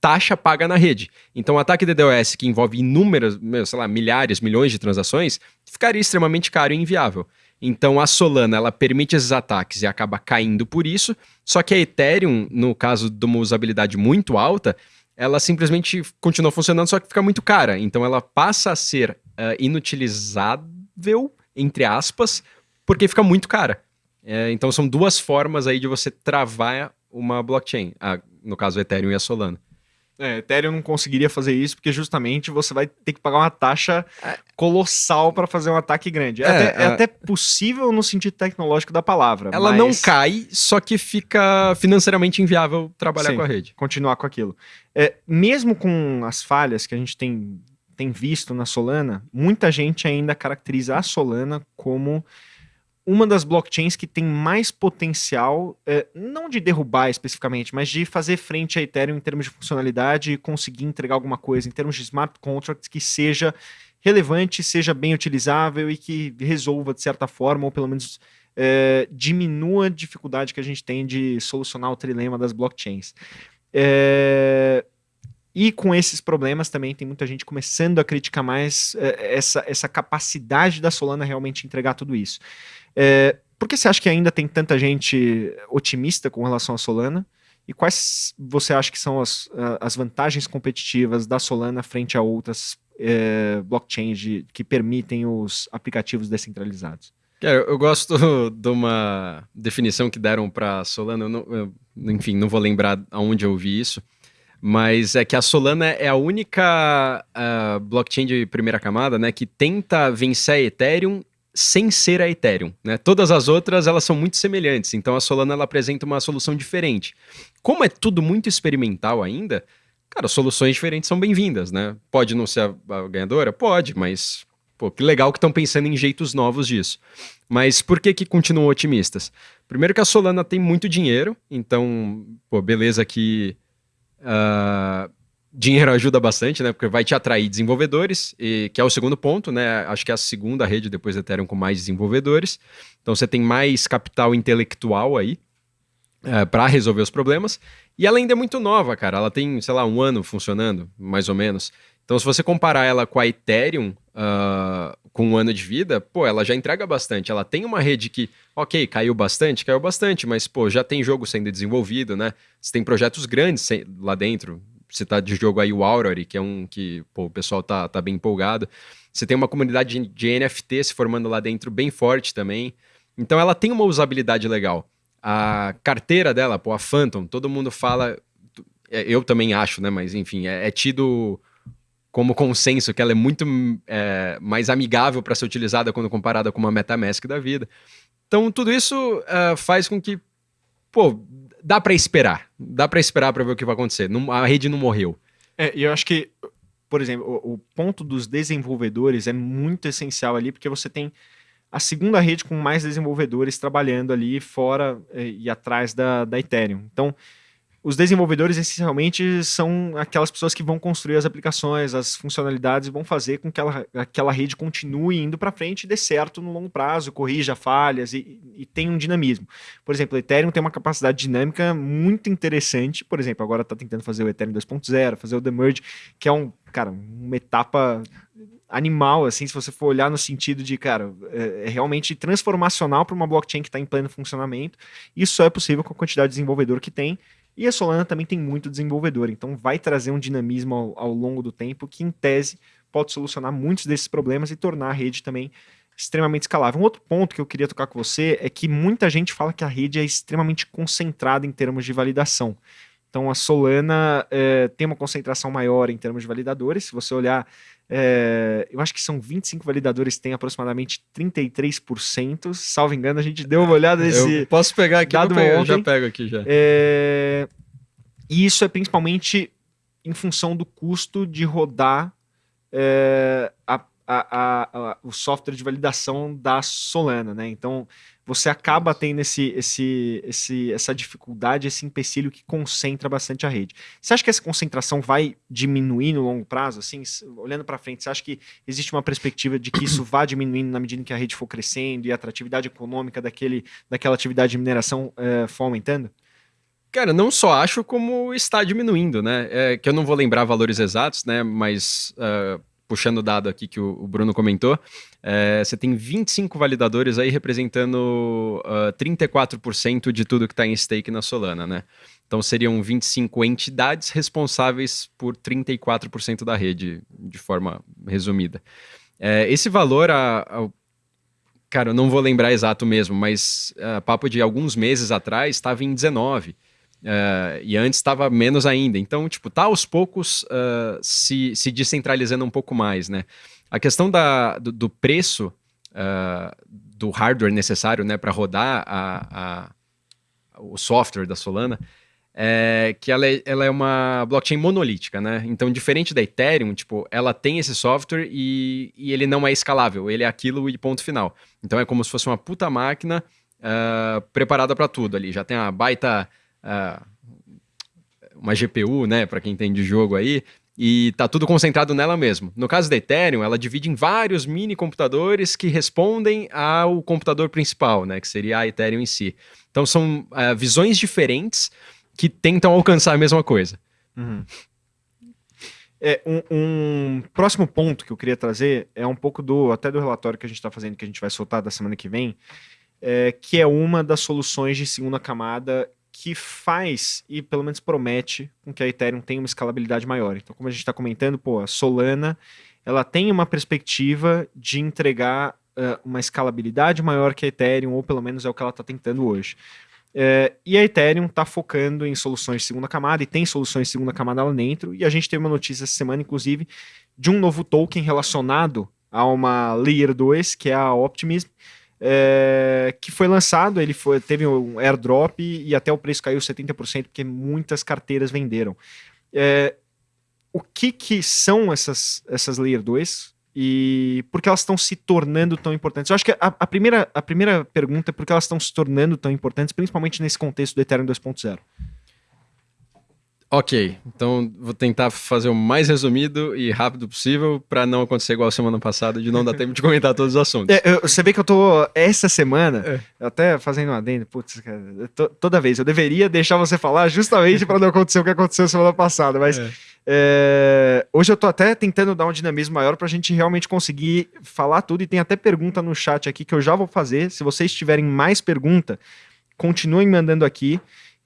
taxa paga na rede. Então, o ataque DDoS, que envolve inúmeras, sei lá, milhares, milhões de transações, ficaria extremamente caro e inviável. Então, a Solana, ela permite esses ataques e acaba caindo por isso, só que a Ethereum, no caso de uma usabilidade muito alta, ela simplesmente continua funcionando, só que fica muito cara. Então ela passa a ser uh, inutilizável, entre aspas, porque fica muito cara. É, então são duas formas aí de você travar uma blockchain, ah, no caso Ethereum e a Solana. É, Ethereum não conseguiria fazer isso porque justamente você vai ter que pagar uma taxa colossal para fazer um ataque grande. É, é, até, é, é, até, possível no sentido tecnológico da palavra. Ela mas... não cai, só que fica financeiramente inviável trabalhar Sim, com a rede. Continuar com aquilo. É, mesmo com as falhas que a gente tem, tem visto na Solana, muita gente ainda caracteriza a Solana como uma das blockchains que tem mais potencial, é, não de derrubar especificamente, mas de fazer frente a Ethereum em termos de funcionalidade e conseguir entregar alguma coisa em termos de smart contracts que seja relevante, seja bem utilizável e que resolva de certa forma, ou pelo menos é, diminua a dificuldade que a gente tem de solucionar o trilema das blockchains. É, e com esses problemas também tem muita gente começando a criticar mais é, essa, essa capacidade da Solana realmente entregar tudo isso. É, por que você acha que ainda tem tanta gente otimista com relação à Solana? E quais você acha que são as, as vantagens competitivas da Solana frente a outras é, blockchains que permitem os aplicativos descentralizados? Eu, eu gosto [laughs] de uma definição que deram para Solana, eu não, eu, enfim, não vou lembrar aonde eu vi isso, mas é que a Solana é a única uh, blockchain de primeira camada né, que tenta vencer a Ethereum sem ser a Ethereum, né? Todas as outras elas são muito semelhantes, então a Solana ela apresenta uma solução diferente. Como é tudo muito experimental ainda, cara, soluções diferentes são bem-vindas, né? Pode não ser a, a, ganhadora, pode, mas pô, que legal que estão pensando em jeitos novos disso. Mas por que que continuam otimistas? Primeiro que a Solana tem muito dinheiro, então, pô, beleza que uh, dinheiro ajuda bastante, né? Porque vai te atrair desenvolvedores, e, que é o segundo ponto, né? Acho que é a segunda rede depois do Ethereum com mais desenvolvedores. Então você tem mais capital intelectual aí é, para resolver os problemas. E ela ainda é muito nova, cara. Ela tem, sei lá, um ano funcionando, mais ou menos. Então, se você comparar ela com a Ethereum, uh, com um ano de vida, pô, ela já entrega bastante. Ela tem uma rede que, ok, caiu bastante, caiu bastante, mas, pô, já tem jogo sendo desenvolvido, né? Você tem projetos grandes lá dentro. Você tá de jogo aí o Aurori, que é um que, pô, o pessoal tá, tá bem empolgado. Você tem uma comunidade de, de NFT se formando lá dentro bem forte também. Então, ela tem uma usabilidade legal. A carteira dela, pô, a Phantom, todo mundo fala. É, eu também acho, né? Mas enfim, é, é tido como consenso que ela é muito é, mais amigável para ser utilizada quando comparada com uma MetaMask da vida. Então, tudo isso uh, faz com que, pô, dá para esperar. Dá para esperar para ver o que vai acontecer. Não, a rede não morreu. É, e eu acho que, por exemplo, o, o ponto dos desenvolvedores é muito essencial ali, porque você tem a segunda rede com mais desenvolvedores trabalhando ali fora eh, e atrás da, da Ethereum. Então, os desenvolvedores essencialmente são aquelas pessoas que vão construir as aplicações, as funcionalidades e vão fazer com que ela, aquela rede continue indo para frente e dê certo no longo prazo, corrija falhas e, e tenha um dinamismo. Por exemplo, o Ethereum tem uma capacidade dinâmica muito interessante. Por exemplo, agora está tentando fazer o Ethereum 2.0, fazer o The Merge, que é um, cara, uma etapa animal, assim, se você for olhar no sentido de, cara, é, é realmente transformacional para uma blockchain que está em pleno funcionamento. Isso só é possível com a quantidade de desenvolvedor que tem. E a Solana também tem muito desenvolvedor, então vai trazer um dinamismo ao, ao longo do tempo que, em tese, pode solucionar muitos desses problemas e tornar a rede também extremamente escalável. Um outro ponto que eu queria tocar com você é que muita gente fala que a rede é extremamente concentrada em termos de validação. Então a Solana é, tem uma concentração maior em termos de validadores. Se você olhar é, eu acho que são 25 validadores, tem aproximadamente 33%. Salvo engano, a gente deu uma olhada nesse. Eu posso pegar aqui, dado eu já pego aqui já. É, e isso é principalmente em função do custo de rodar é, a, a, a, o software de validação da Solana, né? Então, você acaba tendo esse, esse, esse, essa dificuldade, esse empecilho que concentra bastante a rede. Você acha que essa concentração vai diminuir no longo prazo? Assim, olhando para frente, você acha que existe uma perspectiva de que isso vá diminuindo na medida em que a rede for crescendo e a atratividade econômica daquele, daquela atividade de mineração é, for aumentando? Cara, não só acho como está diminuindo, né? É, que eu não vou lembrar valores exatos, né? Mas uh, puxando o dado aqui que o, Bruno comentou, é, você tem 25 validadores aí representando uh, ah, 34% de tudo que está em stake na Solana, né? Então seriam 25 entidades responsáveis por 34% da rede, de forma resumida. É, esse valor, a, a, cara, eu não vou lembrar exato mesmo, mas a ah, papo de alguns meses atrás estava em 19. Uh, e antes estava menos ainda. Então, tipo, tá aos poucos uh, se, se descentralizando um pouco mais, né? A questão da, do, do preço uh, do hardware necessário né, para rodar a, a, o software da Solana é que ela é, ela é uma blockchain monolítica, né? Então, diferente da Ethereum, tipo, ela tem esse software e, e ele não é escalável, ele é aquilo e ponto final. Então, é como se fosse uma puta máquina preparada para tudo ali. Já tem a baita uma GPU, né, para quem tem de jogo aí, e tá tudo concentrado nela mesmo. No caso da Ethereum, ela divide em vários mini computadores que respondem ao computador principal, né, que seria a Ethereum em si. Então são uh, visões diferentes que tentam alcançar a mesma coisa. Uhum. É, um, um, próximo ponto que eu queria trazer é um pouco do até do relatório que a gente está fazendo, que a gente vai soltar da semana que vem, é, que é uma das soluções de segunda camada que faz e pelo menos promete com que a Ethereum tenha uma escalabilidade maior. Então, como a gente está comentando, pô, a Solana ela tem uma perspectiva de entregar uh, uma escalabilidade maior que a Ethereum, ou pelo menos é o que ela está tentando hoje. Uh, e a Ethereum está focando em soluções de segunda camada e tem soluções de segunda camada lá dentro. E a gente teve uma notícia essa semana, inclusive, de um novo token relacionado a uma Layer 2, que é a Optimism, é, que foi lançado, ele foi, teve um airdrop e até o preço caiu 70%, porque muitas carteiras venderam. É, o que, que são essas, essas Layer 2 e por que elas estão se tornando tão importantes? Eu acho que a, a, primeira, a primeira pergunta é por que elas estão se tornando tão importantes, principalmente nesse contexto do Ethereum 2.0. Ok, então vou tentar fazer o mais resumido e rápido possível para não acontecer igual a semana passada, de não dar tempo de comentar todos os assuntos. É, eu, você vê que eu tô, essa semana, é. até fazendo um adendo, putz, cara, toda vez, eu deveria deixar você falar justamente para não acontecer o que aconteceu semana passada, mas é. É, hoje eu tô até tentando dar um dinamismo maior pra gente realmente conseguir falar tudo e tem até pergunta no chat aqui que eu já vou fazer. Se vocês tiverem mais pergunta, continuem mandando aqui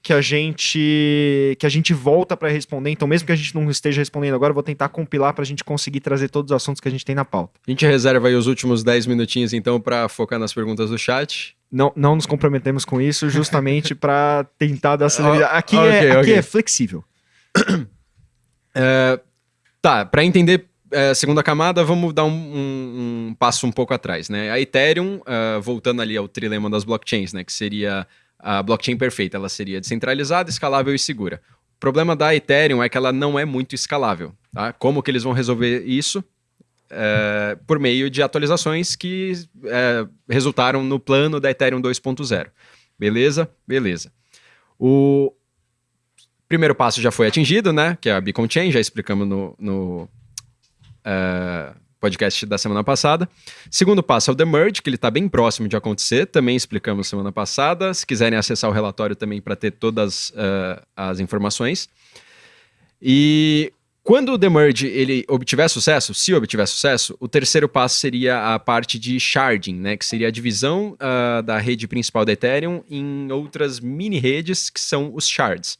que a gente que a gente volta para responder. Então, mesmo que a gente não esteja respondendo agora, eu vou tentar compilar para a gente conseguir trazer todos os assuntos que a gente tem na pauta. A gente reserva aí os últimos 10 minutinhos, então, para focar nas perguntas do chat. Não, não nos comprometemos com isso, justamente [laughs] para tentar dar celeridade. Aqui, okay, é, aqui okay. é flexível. [clears throat] é, tá, para entender é, segunda camada, vamos dar um, um, um, passo um pouco atrás, né? A Ethereum, uh, voltando ali ao trilema das blockchains, né? Que seria a blockchain perfeita, ela seria descentralizada, escalável e segura. O problema da Ethereum é que ela não é muito escalável. Tá? Como que eles vão resolver isso? É, por meio de atualizações que é, resultaram no plano da Ethereum 2.0. Beleza? Beleza. O primeiro passo já foi atingido, né? Que é a Beacon Chain, já explicamos no, no é, podcast da semana passada. Segundo passo é o The Merge, que ele está bem próximo de acontecer, também explicamos semana passada. Se quiserem acessar o relatório também para ter todas uh, as informações. E quando o The Merge ele obtiver sucesso, se obtiver sucesso, o terceiro passo seria a parte de sharding, né, que seria a divisão uh, da rede principal da Ethereum em outras mini redes que são os shards.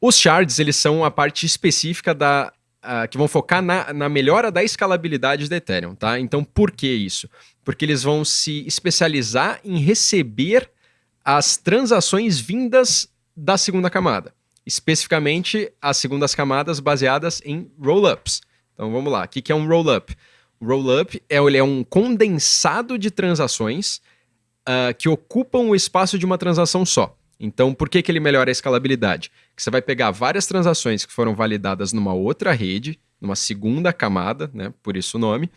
Os shards eles são a parte específica da uh, que vão focar na, na melhora da escalabilidade da Ethereum, tá? Então, por que isso? Porque eles vão se especializar em receber as transações vindas da segunda camada, especificamente as segundas camadas baseadas em rollups. Então, vamos lá. O que é um rollup? O rollup é, ele é um condensado de transações uh, que ocupam o espaço de uma transação só. Então, por que, que ele melhora a escalabilidade? Que você vai pegar várias transações que foram validadas numa outra rede, numa segunda camada, né? Por isso o nome.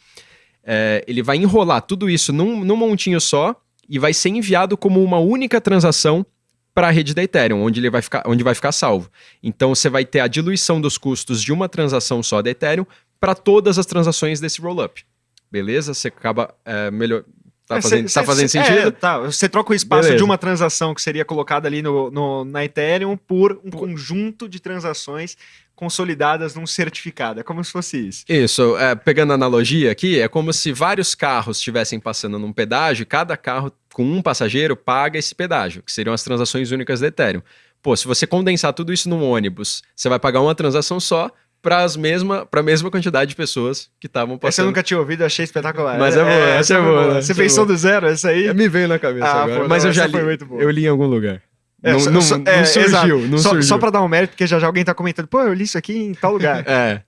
É, ele vai enrolar tudo isso num, num montinho só e vai ser enviado como uma única transação para a rede da Ethereum, onde ele vai ficar, onde vai ficar salvo. Então você vai ter a diluição dos custos de uma transação só da Ethereum para todas as transações desse rollup. Beleza? Você acaba é, melhor, Tá, é, fazendo, cê, tá fazendo cê, sentido? É, tá. Você troca o espaço Beleza. de uma transação que seria colocada ali no, no, na Ethereum por um por... conjunto de transações consolidadas num certificado. É como se fosse isso. Isso. É, pegando a analogia aqui, é como se vários carros estivessem passando num pedágio e cada carro com um passageiro paga esse pedágio, que seriam as transações únicas da Ethereum. Pô, se você condensar tudo isso num ônibus, você vai pagar uma transação só, para mesma, a mesma quantidade de pessoas que estavam passando. Essa eu nunca tinha ouvido, achei espetacular. Mas é, boa, é, essa é boa. Né? Você pensou é do zero, essa aí? Me veio na cabeça ah, agora. Pô, mas não, eu já li, eu li em algum lugar. É, não, não, só, é, não, surgiu, não só, surgiu. Só para dar um mérito, porque já já alguém tá comentando, pô, eu li isso aqui em tal lugar. [laughs] é.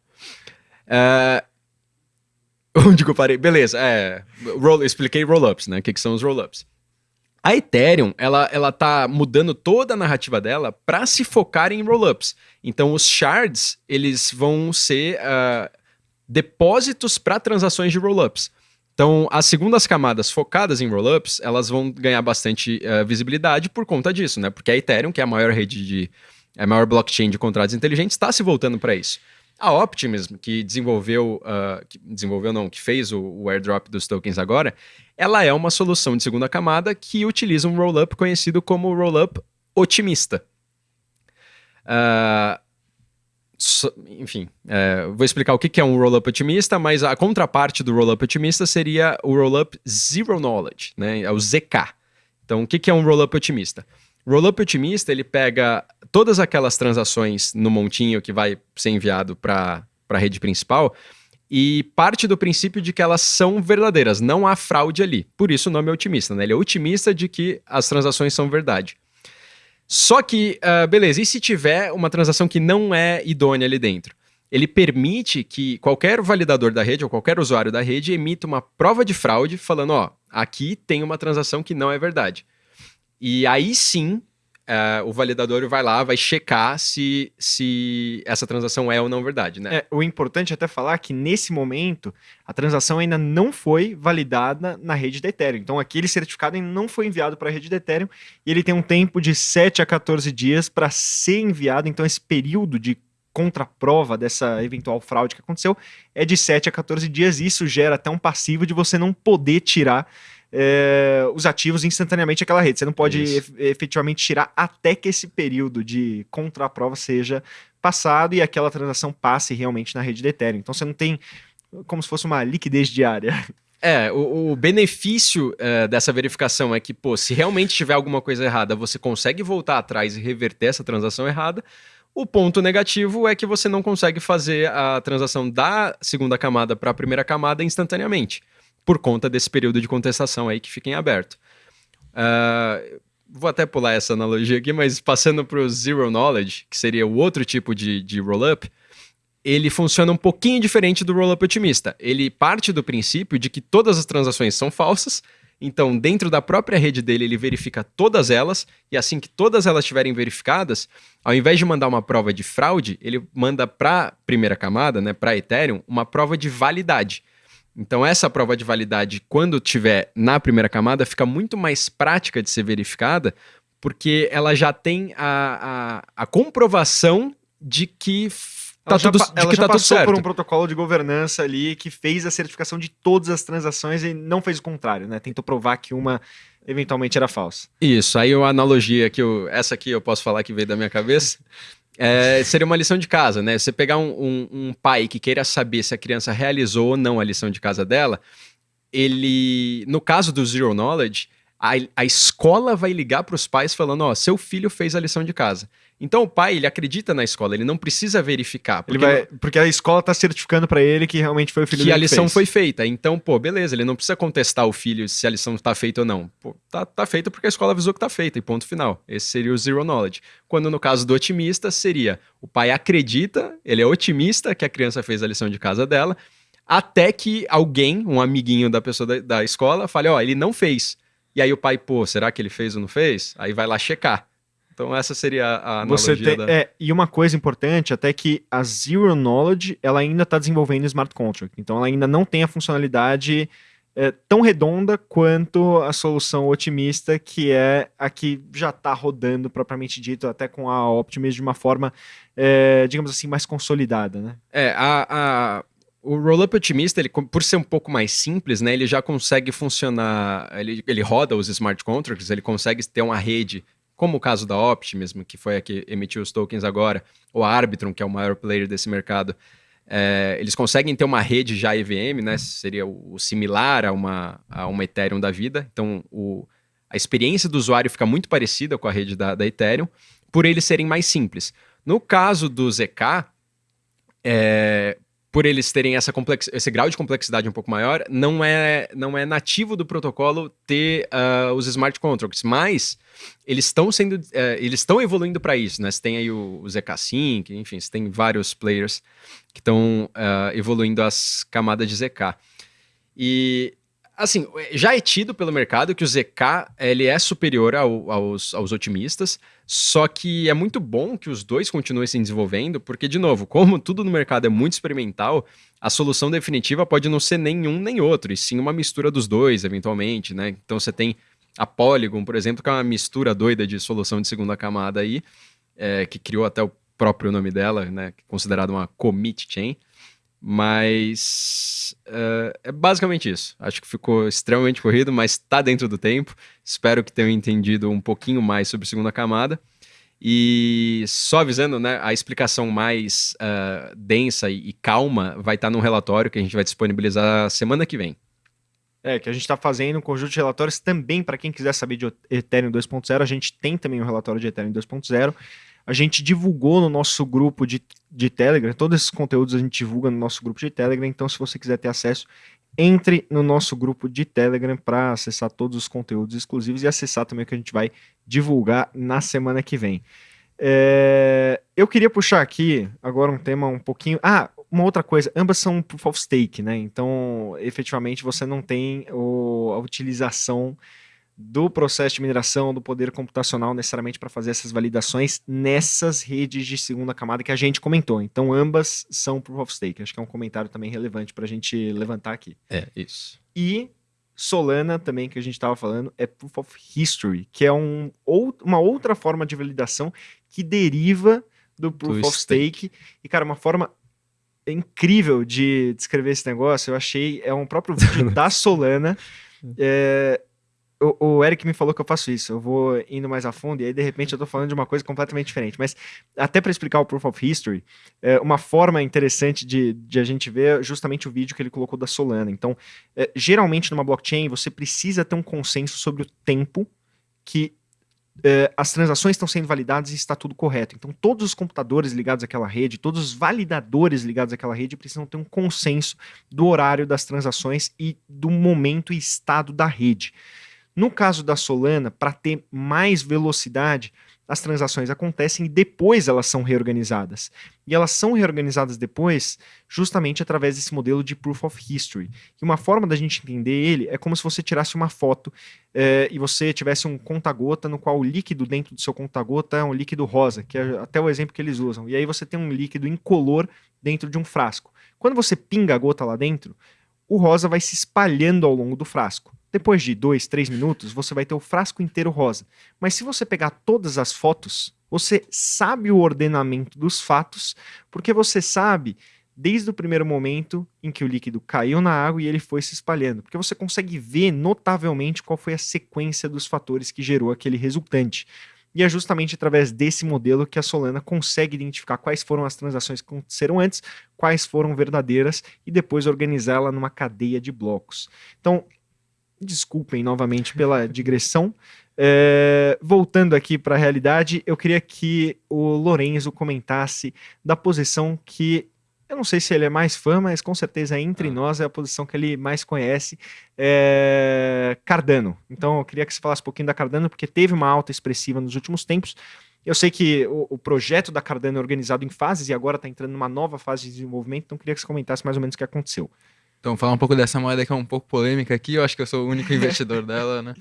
é. [laughs] Onde que eu parei? Beleza, é. Roll, expliquei roll-ups, né? O que, que são os roll-ups. A Ethereum, ela, ela tá mudando toda a narrativa dela para se focar em rollups. Então, os shards, eles vão ser uh, depósitos para transações de rollups. Então, as segundas camadas focadas em rollups, elas vão ganhar bastante uh, visibilidade por conta disso, né? Porque a Ethereum, que é a maior rede de... a maior blockchain de contratos inteligentes, está se voltando para isso. A Optimism, que desenvolveu, uh, que desenvolveu não, que fez o, o, airdrop dos tokens agora, ela é uma solução de segunda camada que utiliza um rollup conhecido como rollup otimista. Uh, so, enfim, uh, vou explicar o que é um rollup otimista, mas a contraparte do rollup otimista seria o rollup zero knowledge, né? É o ZK. Então, o que é um rollup otimista? Rollup otimista, ele pega todas aquelas transações no montinho que vai ser enviado para a rede principal e parte do princípio de que elas são verdadeiras, não há fraude ali. Por isso o nome é otimista, né? Ele é otimista de que as transações são verdade. Só que, uh, beleza, e se tiver uma transação que não é idônea ali dentro? Ele permite que qualquer validador da rede ou qualquer usuário da rede emita uma prova de fraude falando, ó, aqui tem uma transação que não é verdade. E aí sim, é, o validador vai lá, vai checar se, se essa transação é ou não verdade, né? É, o importante é até falar que nesse momento a transação ainda não foi validada na rede da Ethereum. Então aquele certificado ainda não foi enviado para a rede da Ethereum e ele tem um tempo de 7 a 14 dias para ser enviado. Então esse período de contraprova dessa eventual fraude que aconteceu é de 7 a 14 dias. Isso gera até um passivo de você não poder tirar é, os ativos instantaneamente daquela rede. Você não pode efetivamente tirar até que esse período de contraprova seja passado e aquela transação passe realmente na rede de Ethereum. Então você não tem como se fosse uma liquidez diária. É, o, o benefício uh, dessa verificação é que, pô, se realmente tiver alguma coisa errada, você consegue voltar atrás e reverter essa transação errada. O ponto negativo é que você não consegue fazer a transação da segunda camada para a primeira camada instantaneamente, por conta desse período de contestação aí que fica em aberto. Uh, vou até pular essa analogia aqui, mas passando para o Zero Knowledge, que seria o outro tipo de, de roll-up, ele funciona um pouquinho diferente do roll-up otimista. Ele parte do princípio de que todas as transações são falsas então, dentro da própria rede dele, ele verifica todas elas, e assim que todas elas estiverem verificadas, ao invés de mandar uma prova de fraude, ele manda para a primeira camada, né, para Ethereum, uma prova de validade. Então, essa prova de validade, quando tiver na primeira camada, fica muito mais prática de ser verificada, porque ela já tem a, a, a comprovação de que tá tudo, já, ela já tá passou por um protocolo de governança ali que fez a certificação de todas as transações e não fez o contrário, né? Tentou provar que uma eventualmente era falsa. Isso, aí uma analogia que eu, essa aqui eu posso falar que veio da minha cabeça. [laughs] É, seria uma lição de casa, né? Você pegar um, um, um, pai que queira saber se a criança realizou ou não a lição de casa dela, ele, no caso do Zero Knowledge, a, a escola vai ligar para os pais falando: Ó, seu filho fez a lição de casa. Então o pai, ele acredita na escola, ele não precisa verificar. Porque, vai, porque a escola está certificando para ele que realmente foi o filho que a lição que foi feita. Então, pô, beleza, ele não precisa contestar o filho se a lição está feita ou não. Pô, tá, tá feita porque a escola avisou que está feita, e ponto final. Esse seria o zero knowledge. Quando no caso do otimista, seria o pai acredita, ele é otimista que a criança fez a lição de casa dela, até que alguém, um amiguinho da pessoa da, da escola, fale, ó, oh, ele não fez. E aí o pai, pô, será que ele fez ou não fez? Aí vai lá checar. Então essa seria a analogia. Você tem, da... é, e uma coisa importante até que a Zero Knowledge ela ainda está desenvolvendo smart contract. Então ela ainda não tem a funcionalidade é, tão redonda quanto a solução otimista, que é a que já está rodando propriamente dito, até com a Optimus de uma forma, é, digamos assim, mais consolidada, né? É, a, a o Rollup Otimista, ele, por ser um pouco mais simples, né, ele já consegue funcionar, ele, ele roda os smart contracts, ele consegue ter uma rede como o caso da Optimism, que foi a que emitiu os tokens agora, ou a Arbitrum, que é o maior player desse mercado, é, eles conseguem ter uma rede já EVM, né? Seria o, o, similar a uma, a uma Ethereum da vida. Então, o, a experiência do usuário fica muito parecida com a rede da, da Ethereum, por eles serem mais simples. No caso do ZK, é, por eles terem essa complex... esse grau de complexidade um pouco maior, não é, não é nativo do protocolo ter uh, os smart contracts, mas eles estão sendo, uh, eles estão evoluindo para isso, né? Você tem aí o, o ZK Sync, enfim, você tem vários players que estão uh, evoluindo as camadas de ZK. E assim, já é tido pelo mercado que o ZK ele é superior ao, aos, aos otimistas, só que é muito bom que os dois continuem se desenvolvendo, porque, de novo, como tudo no mercado é muito experimental, a solução definitiva pode não ser nenhum nem outro, e sim uma mistura dos dois, eventualmente, né? Então você tem a Polygon, por exemplo, que é uma mistura doida de solução de segunda camada aí, é, que criou até o próprio nome dela, né? Considerado uma commit chain. Mas uh, é basicamente isso. Acho que ficou extremamente corrido, mas está dentro do tempo. Espero que tenham entendido um pouquinho mais sobre a segunda camada. E só avisando, né, a explicação mais uh, densa e, e, calma vai estar tá no relatório que a gente vai disponibilizar semana que vem. É, que a gente está fazendo um conjunto de relatórios também para quem quiser saber de Ethereum 2.0. A gente tem também um relatório de Ethereum 2.0. A gente divulgou no nosso grupo de, de Telegram, todos esses conteúdos a gente divulga no nosso grupo de Telegram, então se você quiser ter acesso, entre no nosso grupo de Telegram para acessar todos os conteúdos exclusivos e acessar também o que a gente vai divulgar na semana que vem. É, eu queria puxar aqui agora um tema um pouquinho. Ah, uma outra coisa, ambas são proof of stake, né? Então, efetivamente, você não tem o, a utilização do processo de mineração, do poder computacional necessariamente para fazer essas validações nessas redes de segunda camada que a gente comentou. Então, ambas são Proof of Stake. Acho que é um comentário também relevante para a gente levantar aqui. É, isso. E Solana também, que a gente estava falando, é Proof of History, que é um, ou, uma outra forma de validação que deriva do Proof do of stake. stake. E, cara, uma forma incrível de descrever esse negócio, eu achei, é um próprio vídeo [laughs] da Solana. É, o, o, Eric me falou que eu faço isso, eu vou indo mais a fundo, e aí de repente eu tô falando de uma coisa completamente diferente. Mas até para explicar o Proof of History, é uma forma interessante de, de a gente ver justamente o vídeo que ele colocou da Solana. Então, é, geralmente numa blockchain você precisa ter um consenso sobre o tempo que é, as transações estão sendo validadas e está tudo correto. Então, todos os computadores ligados àquela rede, todos os validadores ligados àquela rede precisam ter um consenso do horário das transações e do momento e estado da rede. No caso da Solana, para ter mais velocidade, as transações acontecem e depois elas são reorganizadas. E elas são reorganizadas depois justamente através desse modelo de Proof of History. E uma forma da gente entender ele é como se você tirasse uma foto é, e você tivesse um conta-gota no qual o líquido dentro do seu conta-gota é um líquido rosa, que é até o exemplo que eles usam. E aí você tem um líquido incolor dentro de um frasco. Quando você pinga a gota lá dentro, o rosa vai se espalhando ao longo do frasco. Depois de dois, três minutos, você vai ter o frasco inteiro rosa. Mas se você pegar todas as fotos, você sabe o ordenamento dos fatos, porque você sabe desde o primeiro momento em que o líquido caiu na água e ele foi se espalhando, porque você consegue ver notavelmente qual foi a sequência dos fatores que gerou aquele resultante. E é justamente através desse modelo que a Solana consegue identificar quais foram as transações que aconteceram antes, quais foram verdadeiras e depois organizá-la numa cadeia de blocos. Então, desculpem novamente pela [laughs] digressão. É, voltando aqui para a realidade, eu queria que o Lorenzo comentasse da posição que eu não sei se ele é mais fã, mas com certeza entre ah. nós é a posição que ele mais conhece, é Cardano. Então eu queria que você falasse um pouquinho da Cardano, porque teve uma alta expressiva nos últimos tempos. Eu sei que o, o projeto da Cardano é organizado em fases e agora está entrando numa nova fase de desenvolvimento, então eu queria que você comentasse mais ou menos o que aconteceu. Então, falar um pouco dessa moeda que é um pouco polêmica aqui, eu acho que eu sou o único investidor [laughs] dela, né?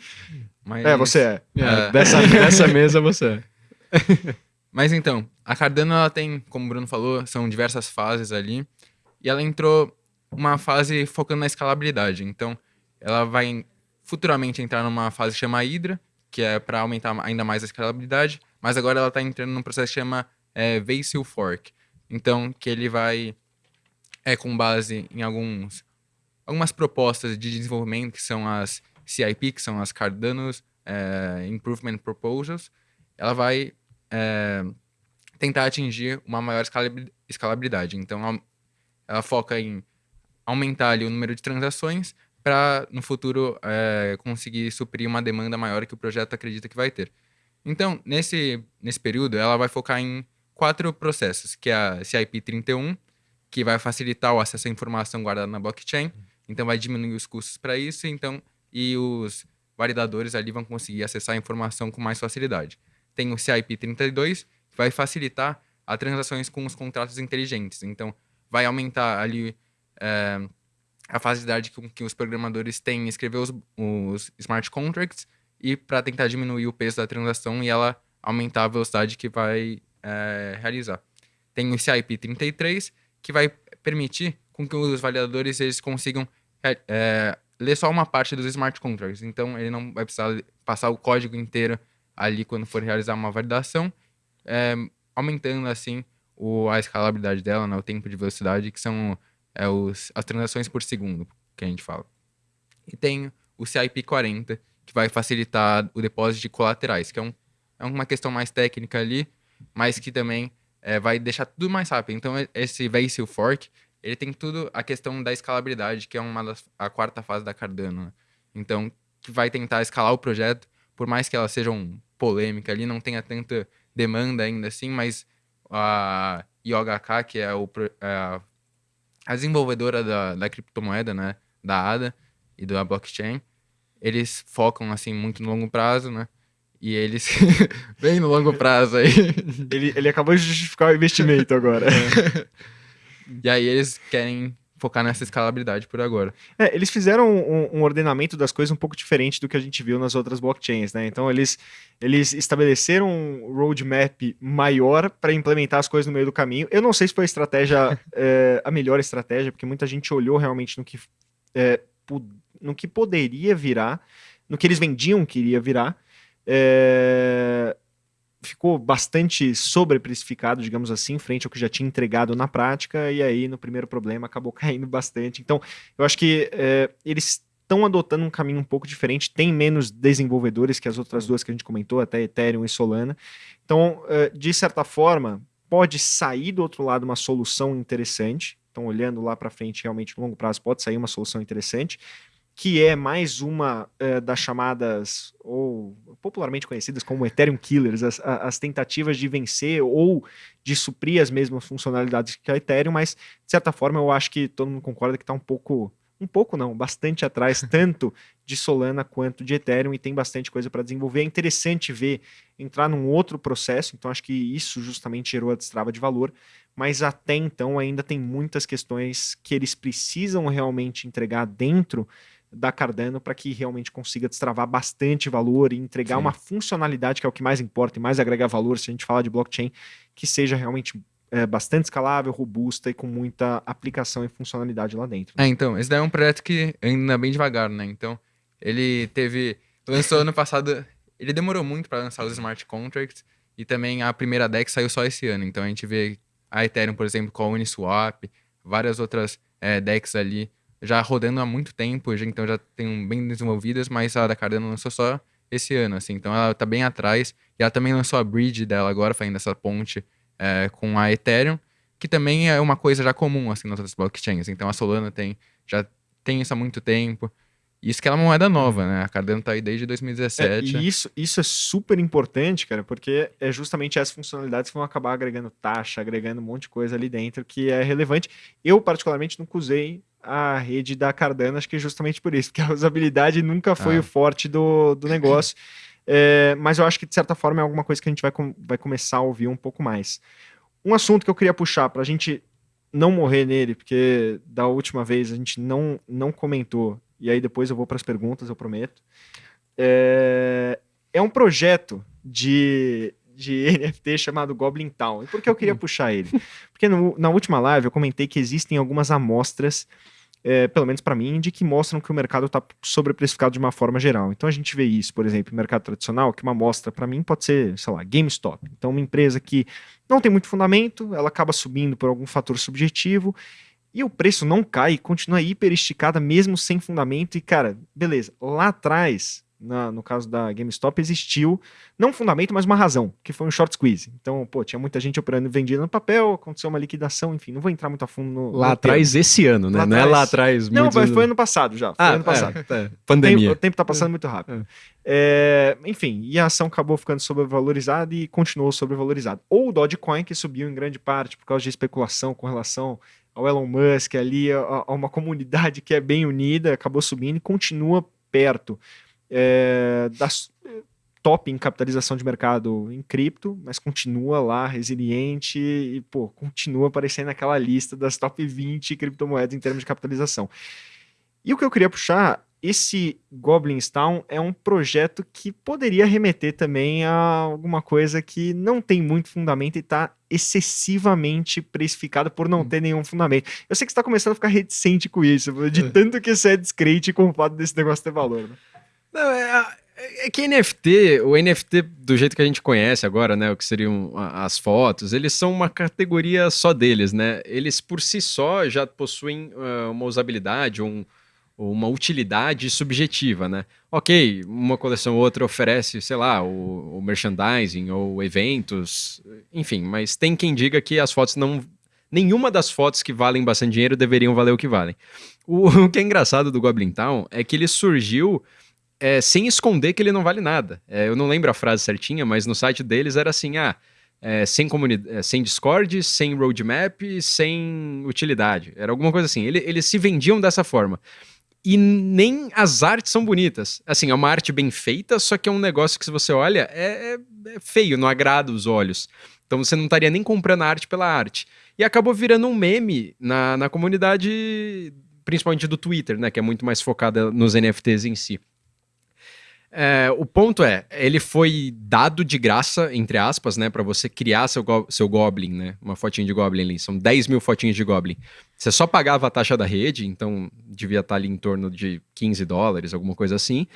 Mas, é, você é. é. Dessa, dessa mesa você é. [laughs] Mas então, a Cardano ela tem, como o Bruno falou, são diversas fases ali. E ela entrou uma fase focando na escalabilidade. Então, ela vai futuramente entrar numa fase que chama Hydra, que é para aumentar ainda mais a escalabilidade. Mas agora ela está entrando num processo que chama é, Vasil Fork. Então, que ele vai, é com base em alguns algumas propostas de desenvolvimento, que são as CIP, que são as Cardano's é, Improvement Proposals, ela vai é, tentar atingir uma maior escalabilidade. Então, ela foca em aumentar ali, o número de transações para, no futuro, é, conseguir suprir uma demanda maior que o projeto acredita que vai ter. Então, nesse, nesse período, ela vai focar em quatro processos, que é a CIP 31, que vai facilitar o acesso à informação guardada na blockchain, então vai diminuir os custos para isso, então e os validadores ali vão conseguir acessar a informação com mais facilidade. Tem o CIP 32, que vai facilitar as transações com os contratos inteligentes. Então vai aumentar ali é, a facilidade que, que, os programadores têm em escrever os, os smart contracts e para tentar diminuir o peso da transação e ela aumentar a velocidade que vai é, realizar. Tem o CIP 33, que vai permitir com que os validadores eles consigam é, é, ler só uma parte dos smart contracts. Então, ele não vai precisar passar o código inteiro ali quando for realizar uma validação, é, aumentando assim o, a escalabilidade dela, né, o tempo de velocidade, que são é, os, as transações por segundo que a gente fala. E tem o CIP40, que vai facilitar o depósito de colaterais, que é, um, é uma questão mais técnica ali, mas que também é, vai deixar tudo mais rápido. Então, esse Vasil Fork ele tem tudo a questão da escalabilidade, que é uma das, a quarta fase da Cardano. Né? Então, que vai tentar escalar o projeto, por mais que ela seja um polêmica ali, não tenha tanta demanda ainda assim, mas a IOHK, que é, o, é a desenvolvedora da, da criptomoeda, né, da ADA e da blockchain, eles focam assim muito no longo prazo, né? E eles [laughs] bem no longo prazo aí. ele, ele acabou de justificar o investimento agora. É. [laughs] E aí eles querem focar nessa escalabilidade por agora. É, eles fizeram um, um, ordenamento das coisas um pouco diferente do que a gente viu nas outras blockchains, né? Então eles, eles estabeleceram um roadmap maior para implementar as coisas no meio do caminho. Eu não sei se foi a estratégia, [laughs] é, a melhor estratégia, porque muita gente olhou realmente no que, é, no que poderia virar, no que eles vendiam que iria virar. É, ficou bastante sobreprecificado, digamos assim, frente ao que já tinha entregado na prática, e aí no primeiro problema acabou [laughs] caindo bastante. Então, eu acho que é, eles estão adotando um caminho um pouco diferente, tem menos desenvolvedores que as outras duas que a gente comentou, até Ethereum e Solana. Então, é, de certa forma, pode sair do outro lado uma solução interessante. Então, olhando lá para frente, realmente, no longo prazo, pode sair uma solução interessante que é mais uma uh, das chamadas, ou popularmente conhecidas como Ethereum Killers, as, as, tentativas de vencer ou de suprir as mesmas funcionalidades que a Ethereum, mas de certa forma eu acho que todo mundo concorda que está um pouco, um pouco não, bastante atrás, [laughs] tanto de Solana quanto de Ethereum, e tem bastante coisa para desenvolver. É interessante ver entrar num outro processo, então acho que isso justamente gerou a destrava de valor, mas até então ainda tem muitas questões que eles precisam realmente entregar dentro da Cardano para que realmente consiga destravar bastante valor e entregar Sim. uma funcionalidade que é o que mais importa e mais agrega valor se a gente falar de blockchain, que seja realmente é, bastante escalável, robusta e com muita aplicação e funcionalidade lá dentro. É, então, esse daí é um projeto que ainda é bem devagar, né? Então, ele teve. Lançou ano passado. Ele demorou muito para lançar os smart contracts e também a primeira deck saiu só esse ano. Então a gente vê a Ethereum, por exemplo, com a Uniswap, várias outras é, decks ali já rodando há muito tempo, então já tem bem desenvolvidas, mas a da Cardano lançou só esse ano, assim, então ela tá bem atrás, e ela também lançou a bridge dela agora, fazendo essa ponte é, com a Ethereum, que também é uma coisa já comum, assim, nas outras blockchains, então a Solana tem, já tem isso há muito tempo, isso que é uma moeda nova, né? A Cardano tá aí desde 2017. É, e isso, isso é super importante, cara, porque é justamente essas funcionalidades que vão acabar agregando taxa, agregando um monte de coisa ali dentro que é relevante. Eu, particularmente, nunca usei a rede da Cardano, acho que é justamente por isso, porque a usabilidade nunca foi ah. o forte do, do negócio. [clears throat] É, mas eu acho que, de certa forma, é alguma coisa que a gente vai, com, vai começar a ouvir um pouco mais. Um assunto que eu queria puxar para a gente não morrer nele, porque da última vez a gente não, não comentou, e aí depois eu vou para as perguntas, eu prometo. É, é um projeto de, de [laughs] NFT chamado Goblin Town. E por que eu queria [laughs] puxar ele? Porque no, na última live eu comentei que existem algumas amostras é, pelo menos para mim, de que mostram que o mercado está sobreprecificado de uma forma geral. Então a gente vê isso, por exemplo, no mercado tradicional, que uma amostra para mim pode ser, sei lá, GameStop. Então uma empresa que não tem muito fundamento, ela acaba subindo por algum fator subjetivo e o preço não cai, continua hiper esticada mesmo sem fundamento. E cara, beleza, lá atrás na, no caso da GameStop, existiu não um fundamento, mas uma razão, que foi um short squeeze. Então, pô, tinha muita gente operando e vendendo no papel, aconteceu uma liquidação, enfim, não vou entrar muito a fundo no. Lá no atrás, esse ano, né? Lá não atrás... é lá atrás. Não, mas foi ano passado já. Foi ah, ano passado. É, é. Pandemia. O tempo, o tempo tá passando é. muito rápido. É. é. enfim, e a ação acabou ficando sobrevalorizada e continuou sobrevalorizada. Ou o Dogecoin, que subiu em grande parte por causa de especulação com relação ao Elon Musk ali, a, a uma comunidade que é bem unida, acabou subindo e continua perto é, das, top em capitalização de mercado em cripto, mas continua lá resiliente e pô, continua aparecendo naquela lista das top 20 criptomoedas em termos de capitalização. E o que eu queria puxar, esse Goblins Town é um projeto que poderia remeter também a alguma coisa que não tem muito fundamento e está excessivamente precificado por não hum. ter nenhum fundamento. Eu sei que você está começando a ficar reticente com isso, de é. tanto que você é descrente com o fato desse negócio ter valor. Né? Não, é, é, que NFT, o NFT do jeito que a gente conhece agora, né, o que seriam as fotos, eles são uma categoria só deles, né? Eles por si só já possuem uh, uma usabilidade, um, uma utilidade subjetiva, né? Ok, uma coleção ou outra oferece, sei lá, o, o merchandising ou eventos, enfim, mas tem quem diga que as fotos não nenhuma das fotos que valem bastante dinheiro deveriam valer o que valem. O, [laughs] o que é engraçado do Goblin Town é que ele surgiu é, sem esconder que ele não vale nada. É, eu não lembro a frase certinha, mas no site deles era assim: ah, é, sem, é, sem Discord, sem roadmap, sem utilidade. Era alguma coisa assim. Ele, eles se vendiam dessa forma. E nem as artes são bonitas. Assim, é uma arte bem feita, só que é um negócio que, se você olha, é, é, é feio, não agrada os olhos. Então você não estaria nem comprando a arte pela arte. e acabou virando um meme na, na comunidade, principalmente do Twitter, né, que é muito mais focada nos NFTs em si. É, o ponto é, ele foi dado de graça, entre aspas, né, para você criar seu, go seu Goblin, né, uma fotinha de Goblin ali, são 10 mil fotinhas de Goblin. Você só pagava a taxa da rede, então devia estar ali em torno de 15 dólares, alguma coisa assim,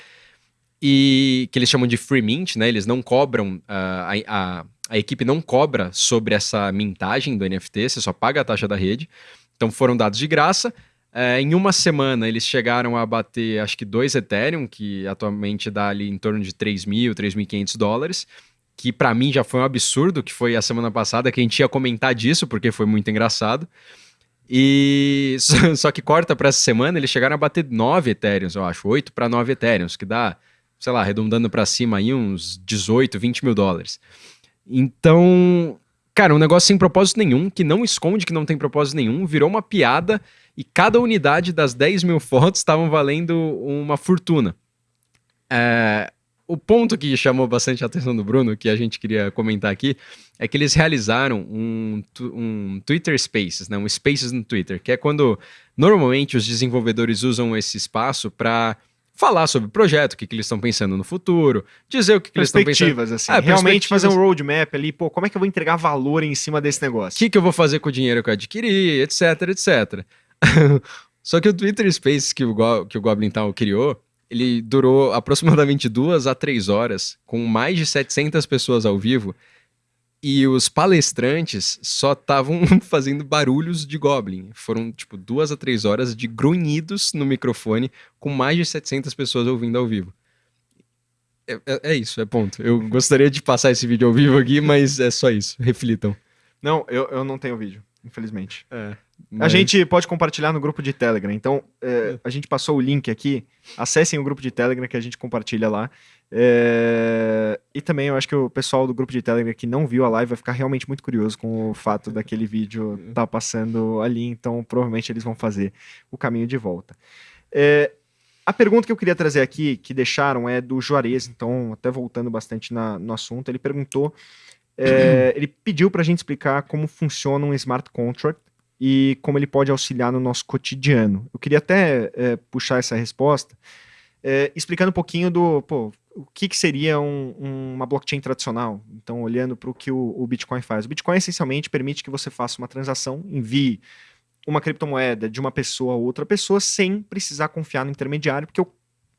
e que eles chamam de free mint, né, eles não cobram, uh, a, a, a equipe não cobra sobre essa mintagem do NFT, você só paga a taxa da rede, então foram dados de graça, é, em uma semana, eles chegaram a bater, acho que dois Ethereum, que atualmente dá ali em torno de 3 mil, 3.500 dólares, que para mim já foi um absurdo, que foi a semana passada, que a gente ia comentar disso, porque foi muito engraçado. E [laughs] só que corta para essa semana, eles chegaram a bater 9 Ethereums, eu acho, 8 para 9 Ethereums, que dá, sei lá, arredondando para cima aí uns 18, 20 mil dólares. Então, cara, um negócio sem propósito nenhum, que não esconde que não tem propósito nenhum, virou uma piada e cada unidade das 10 mil fotos estavam valendo uma fortuna. É, o ponto que chamou bastante a atenção do Bruno, que a gente queria comentar aqui, é que eles realizaram um, um Twitter Spaces, né, um Spaces no Twitter, que é quando normalmente os desenvolvedores usam esse espaço para falar sobre o projeto, o que, que eles estão pensando no futuro, dizer o que, que eles estão pensando. Assim, é, realmente fazer um roadmap ali, pô, como é que eu vou entregar valor em cima desse negócio? O que, que eu vou fazer com o dinheiro que eu adquiri, etc, etc. [laughs] Só que o Twitter Space que o, Go que o Goblin Town criou, ele durou aproximadamente duas a três horas, com mais de 700 pessoas ao vivo, e os palestrantes só estavam [laughs] fazendo barulhos de Goblin. Foram, tipo, duas a três horas de grunhidos no microfone, com mais de 700 pessoas ouvindo ao vivo. É, é, é, isso, é ponto. Eu gostaria de passar esse vídeo ao vivo aqui, mas é só isso. Reflitam. Não, eu, eu não tenho vídeo, infelizmente. É. Mas... A gente pode compartilhar no grupo de Telegram. Então, é, a gente passou o link aqui. Acessem o grupo de Telegram que a gente compartilha lá. É... E também eu acho que o pessoal do grupo de Telegram que não viu a live vai ficar realmente muito curioso com o fato daquele vídeo estar tá passando ali. Então, provavelmente eles vão fazer o caminho de volta. É... A pergunta que eu queria trazer aqui, que deixaram, é do Juarez. Então, até voltando bastante na, no assunto, ele perguntou. É, ele pediu para a gente explicar como funciona um smart contract e como ele pode auxiliar no nosso cotidiano. Eu queria até é, puxar essa resposta é, explicando um pouquinho do pô, o que, que seria um, uma blockchain tradicional. Então, olhando para o que o, Bitcoin faz. O Bitcoin essencialmente permite que você faça uma transação, envie uma criptomoeda de uma pessoa a outra pessoa sem precisar confiar no intermediário, porque o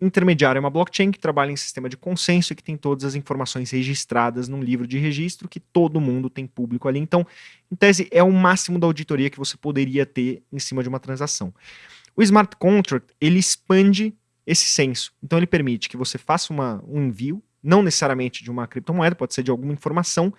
intermediário é uma blockchain que trabalha em sistema de consenso e que tem todas as informações registradas num livro de registro que todo mundo tem público ali. Então, em tese, é o máximo da auditoria que você poderia ter em cima de uma transação. O smart contract, ele expande esse senso. Então, ele permite que você faça uma, um envio, não necessariamente de uma criptomoeda, pode ser de alguma informação,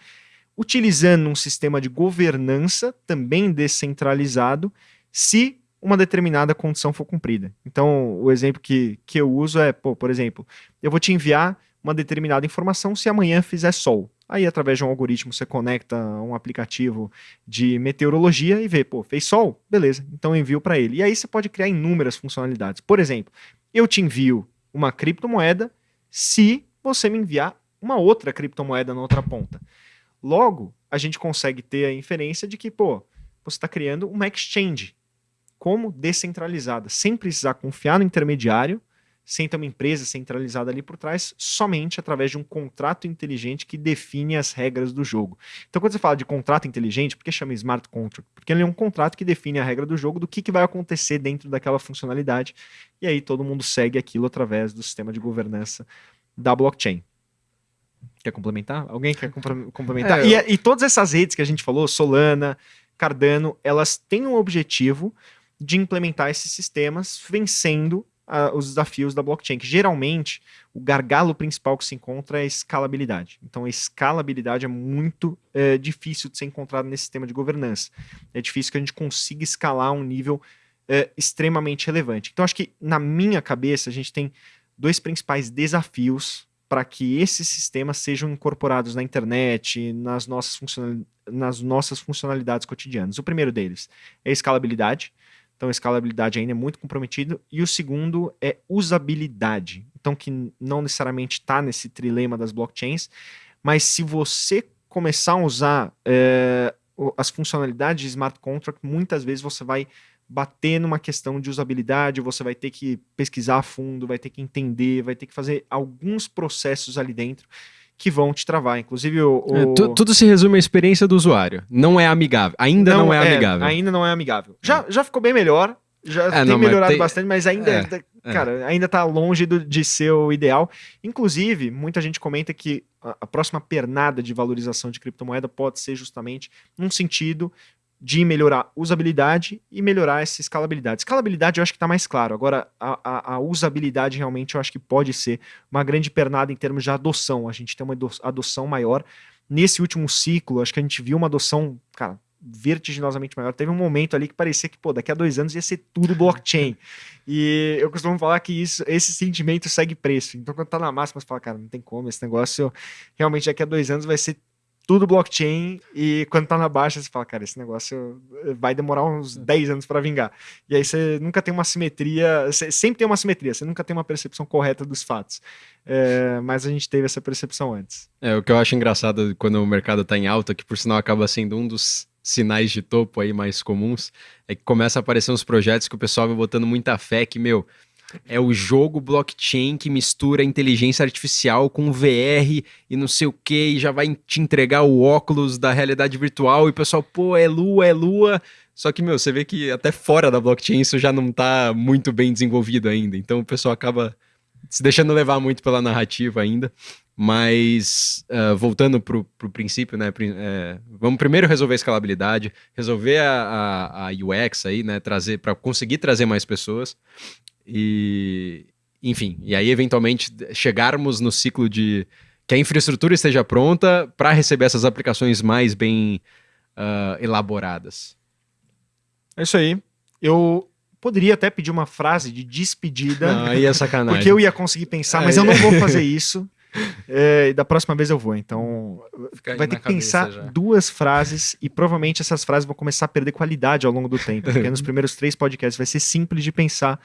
utilizando um sistema de governança também descentralizado, se uma determinada condição for cumprida. Então, o exemplo que, que eu uso é, pô, por exemplo, eu vou te enviar uma determinada informação se amanhã fizer sol. Aí, através de um algoritmo, você conecta um aplicativo de meteorologia e vê, pô, fez sol? Beleza, então envio para ele. E aí você pode criar inúmeras funcionalidades. Por exemplo, eu te envio uma criptomoeda se você me enviar uma outra criptomoeda na outra ponta. Logo, a gente consegue ter a inferência de que, pô, você está criando uma exchange como descentralizada, sem precisar confiar no intermediário, sem ter uma empresa centralizada ali por trás, somente através de um contrato inteligente que define as regras do jogo. Então, quando você fala de contrato inteligente, por que chama smart contract? Porque ele é um contrato que define a regra do jogo, do que, que vai acontecer dentro daquela funcionalidade, e aí todo mundo segue aquilo através do sistema de governança da blockchain. Quer complementar? Alguém quer complementar? É, eu... e, e todas essas redes que a gente falou, Solana, Cardano, elas têm um objetivo de implementar esses sistemas, vencendo uh, os desafios da blockchain, que geralmente o gargalo principal que se encontra é a escalabilidade. Então a escalabilidade é muito é, difícil de ser encontrada nesse sistema de governança. É difícil que a gente consiga escalar a um nível é, extremamente relevante. Então acho que na minha cabeça a gente tem dois principais desafios para que esses sistemas sejam incorporados na internet, nas nossas, nas nossas funcionalidades cotidianas. O primeiro deles é a escalabilidade. Então, escalabilidade ainda é muito comprometida. E o segundo é usabilidade. Então, que não necessariamente está nesse trilema das blockchains, mas se você começar a usar é, as funcionalidades de smart contract, muitas vezes você vai bater numa questão de usabilidade, você vai ter que pesquisar a fundo, vai ter que entender, vai ter que fazer alguns processos ali dentro que vão te travar. Inclusive, o. o... É, tu, tudo se resume à experiência do usuário. Não é amigável. Ainda não, não é, é, amigável. Ainda não é amigável. Já, é. já ficou bem melhor. Já é, tem não, melhorado tem... bastante, mas ainda, é, é. cara, ainda tá longe do, de ser o ideal. Inclusive, muita gente comenta que a, a próxima pernada de valorização de criptomoeda pode ser justamente num sentido de melhorar usabilidade e melhorar essa escalabilidade. Escalabilidade eu acho que está mais claro. Agora, a, a, usabilidade realmente eu acho que pode ser uma grande pernada em termos de adoção. A gente tem uma adoção maior. Nesse último ciclo, acho que a gente viu uma adoção, cara, vertiginosamente maior. Teve um momento ali que parecia que, pô, daqui a dois anos ia ser tudo blockchain. [laughs] e eu costumo falar que isso, esse sentimento segue preço. Então, quando tá na máxima, você fala, cara, não tem como, esse negócio realmente daqui a dois anos vai ser tudo blockchain e quando tá na baixa você fala, cara, esse negócio vai demorar uns 10 anos para vingar. E aí você nunca tem uma simetria, você sempre tem uma simetria, você nunca tem uma percepção correta dos fatos. É, mas a gente teve essa percepção antes. É, o que eu acho engraçado quando o mercado tá em alta, que por sinal acaba sendo um dos sinais de topo aí mais comuns, é que começa a aparecer uns projetos que o pessoal vai botando muita fé que, meu, é o jogo blockchain que mistura inteligência artificial com VR e não sei o que, e já vai te entregar o óculos da realidade virtual, e o pessoal, pô, é lua, é lua. Só que, meu, você vê que até fora da blockchain isso já não tá muito bem desenvolvido ainda. Então o pessoal acaba se deixando levar muito pela narrativa ainda. Mas, uh, voltando para o princípio, né? É, vamos primeiro resolver a escalabilidade, resolver a, a, a UX aí, né? Trazer para conseguir trazer mais pessoas. E, enfim, e aí eventualmente chegarmos no ciclo de que a infraestrutura esteja pronta para receber essas aplicações mais bem uh, elaboradas. É isso aí. Eu poderia até pedir uma frase de despedida. Não, aí é sacanagem. Porque eu ia conseguir pensar, mas eu não vou fazer isso. [laughs] É, da próxima vez eu vou. Então, vai ter que pensar já. duas frases e provavelmente essas frases vão começar a perder qualidade ao longo do tempo. Porque nos primeiros três podcasts vai ser simples de pensar.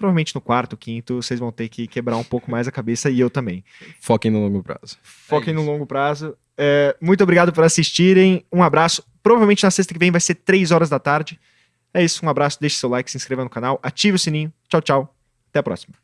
Provavelmente no quarto, quinto, vocês vão ter que quebrar um pouco mais a cabeça e eu também. Foquem no longo prazo. Foquem é no longo prazo. É, muito obrigado por assistirem. Um abraço. Provavelmente na sexta que vem vai ser três horas da tarde. É isso, um abraço, deixe seu like, se inscreva no canal, ative o sininho. Tchau, tchau. Até a próxima.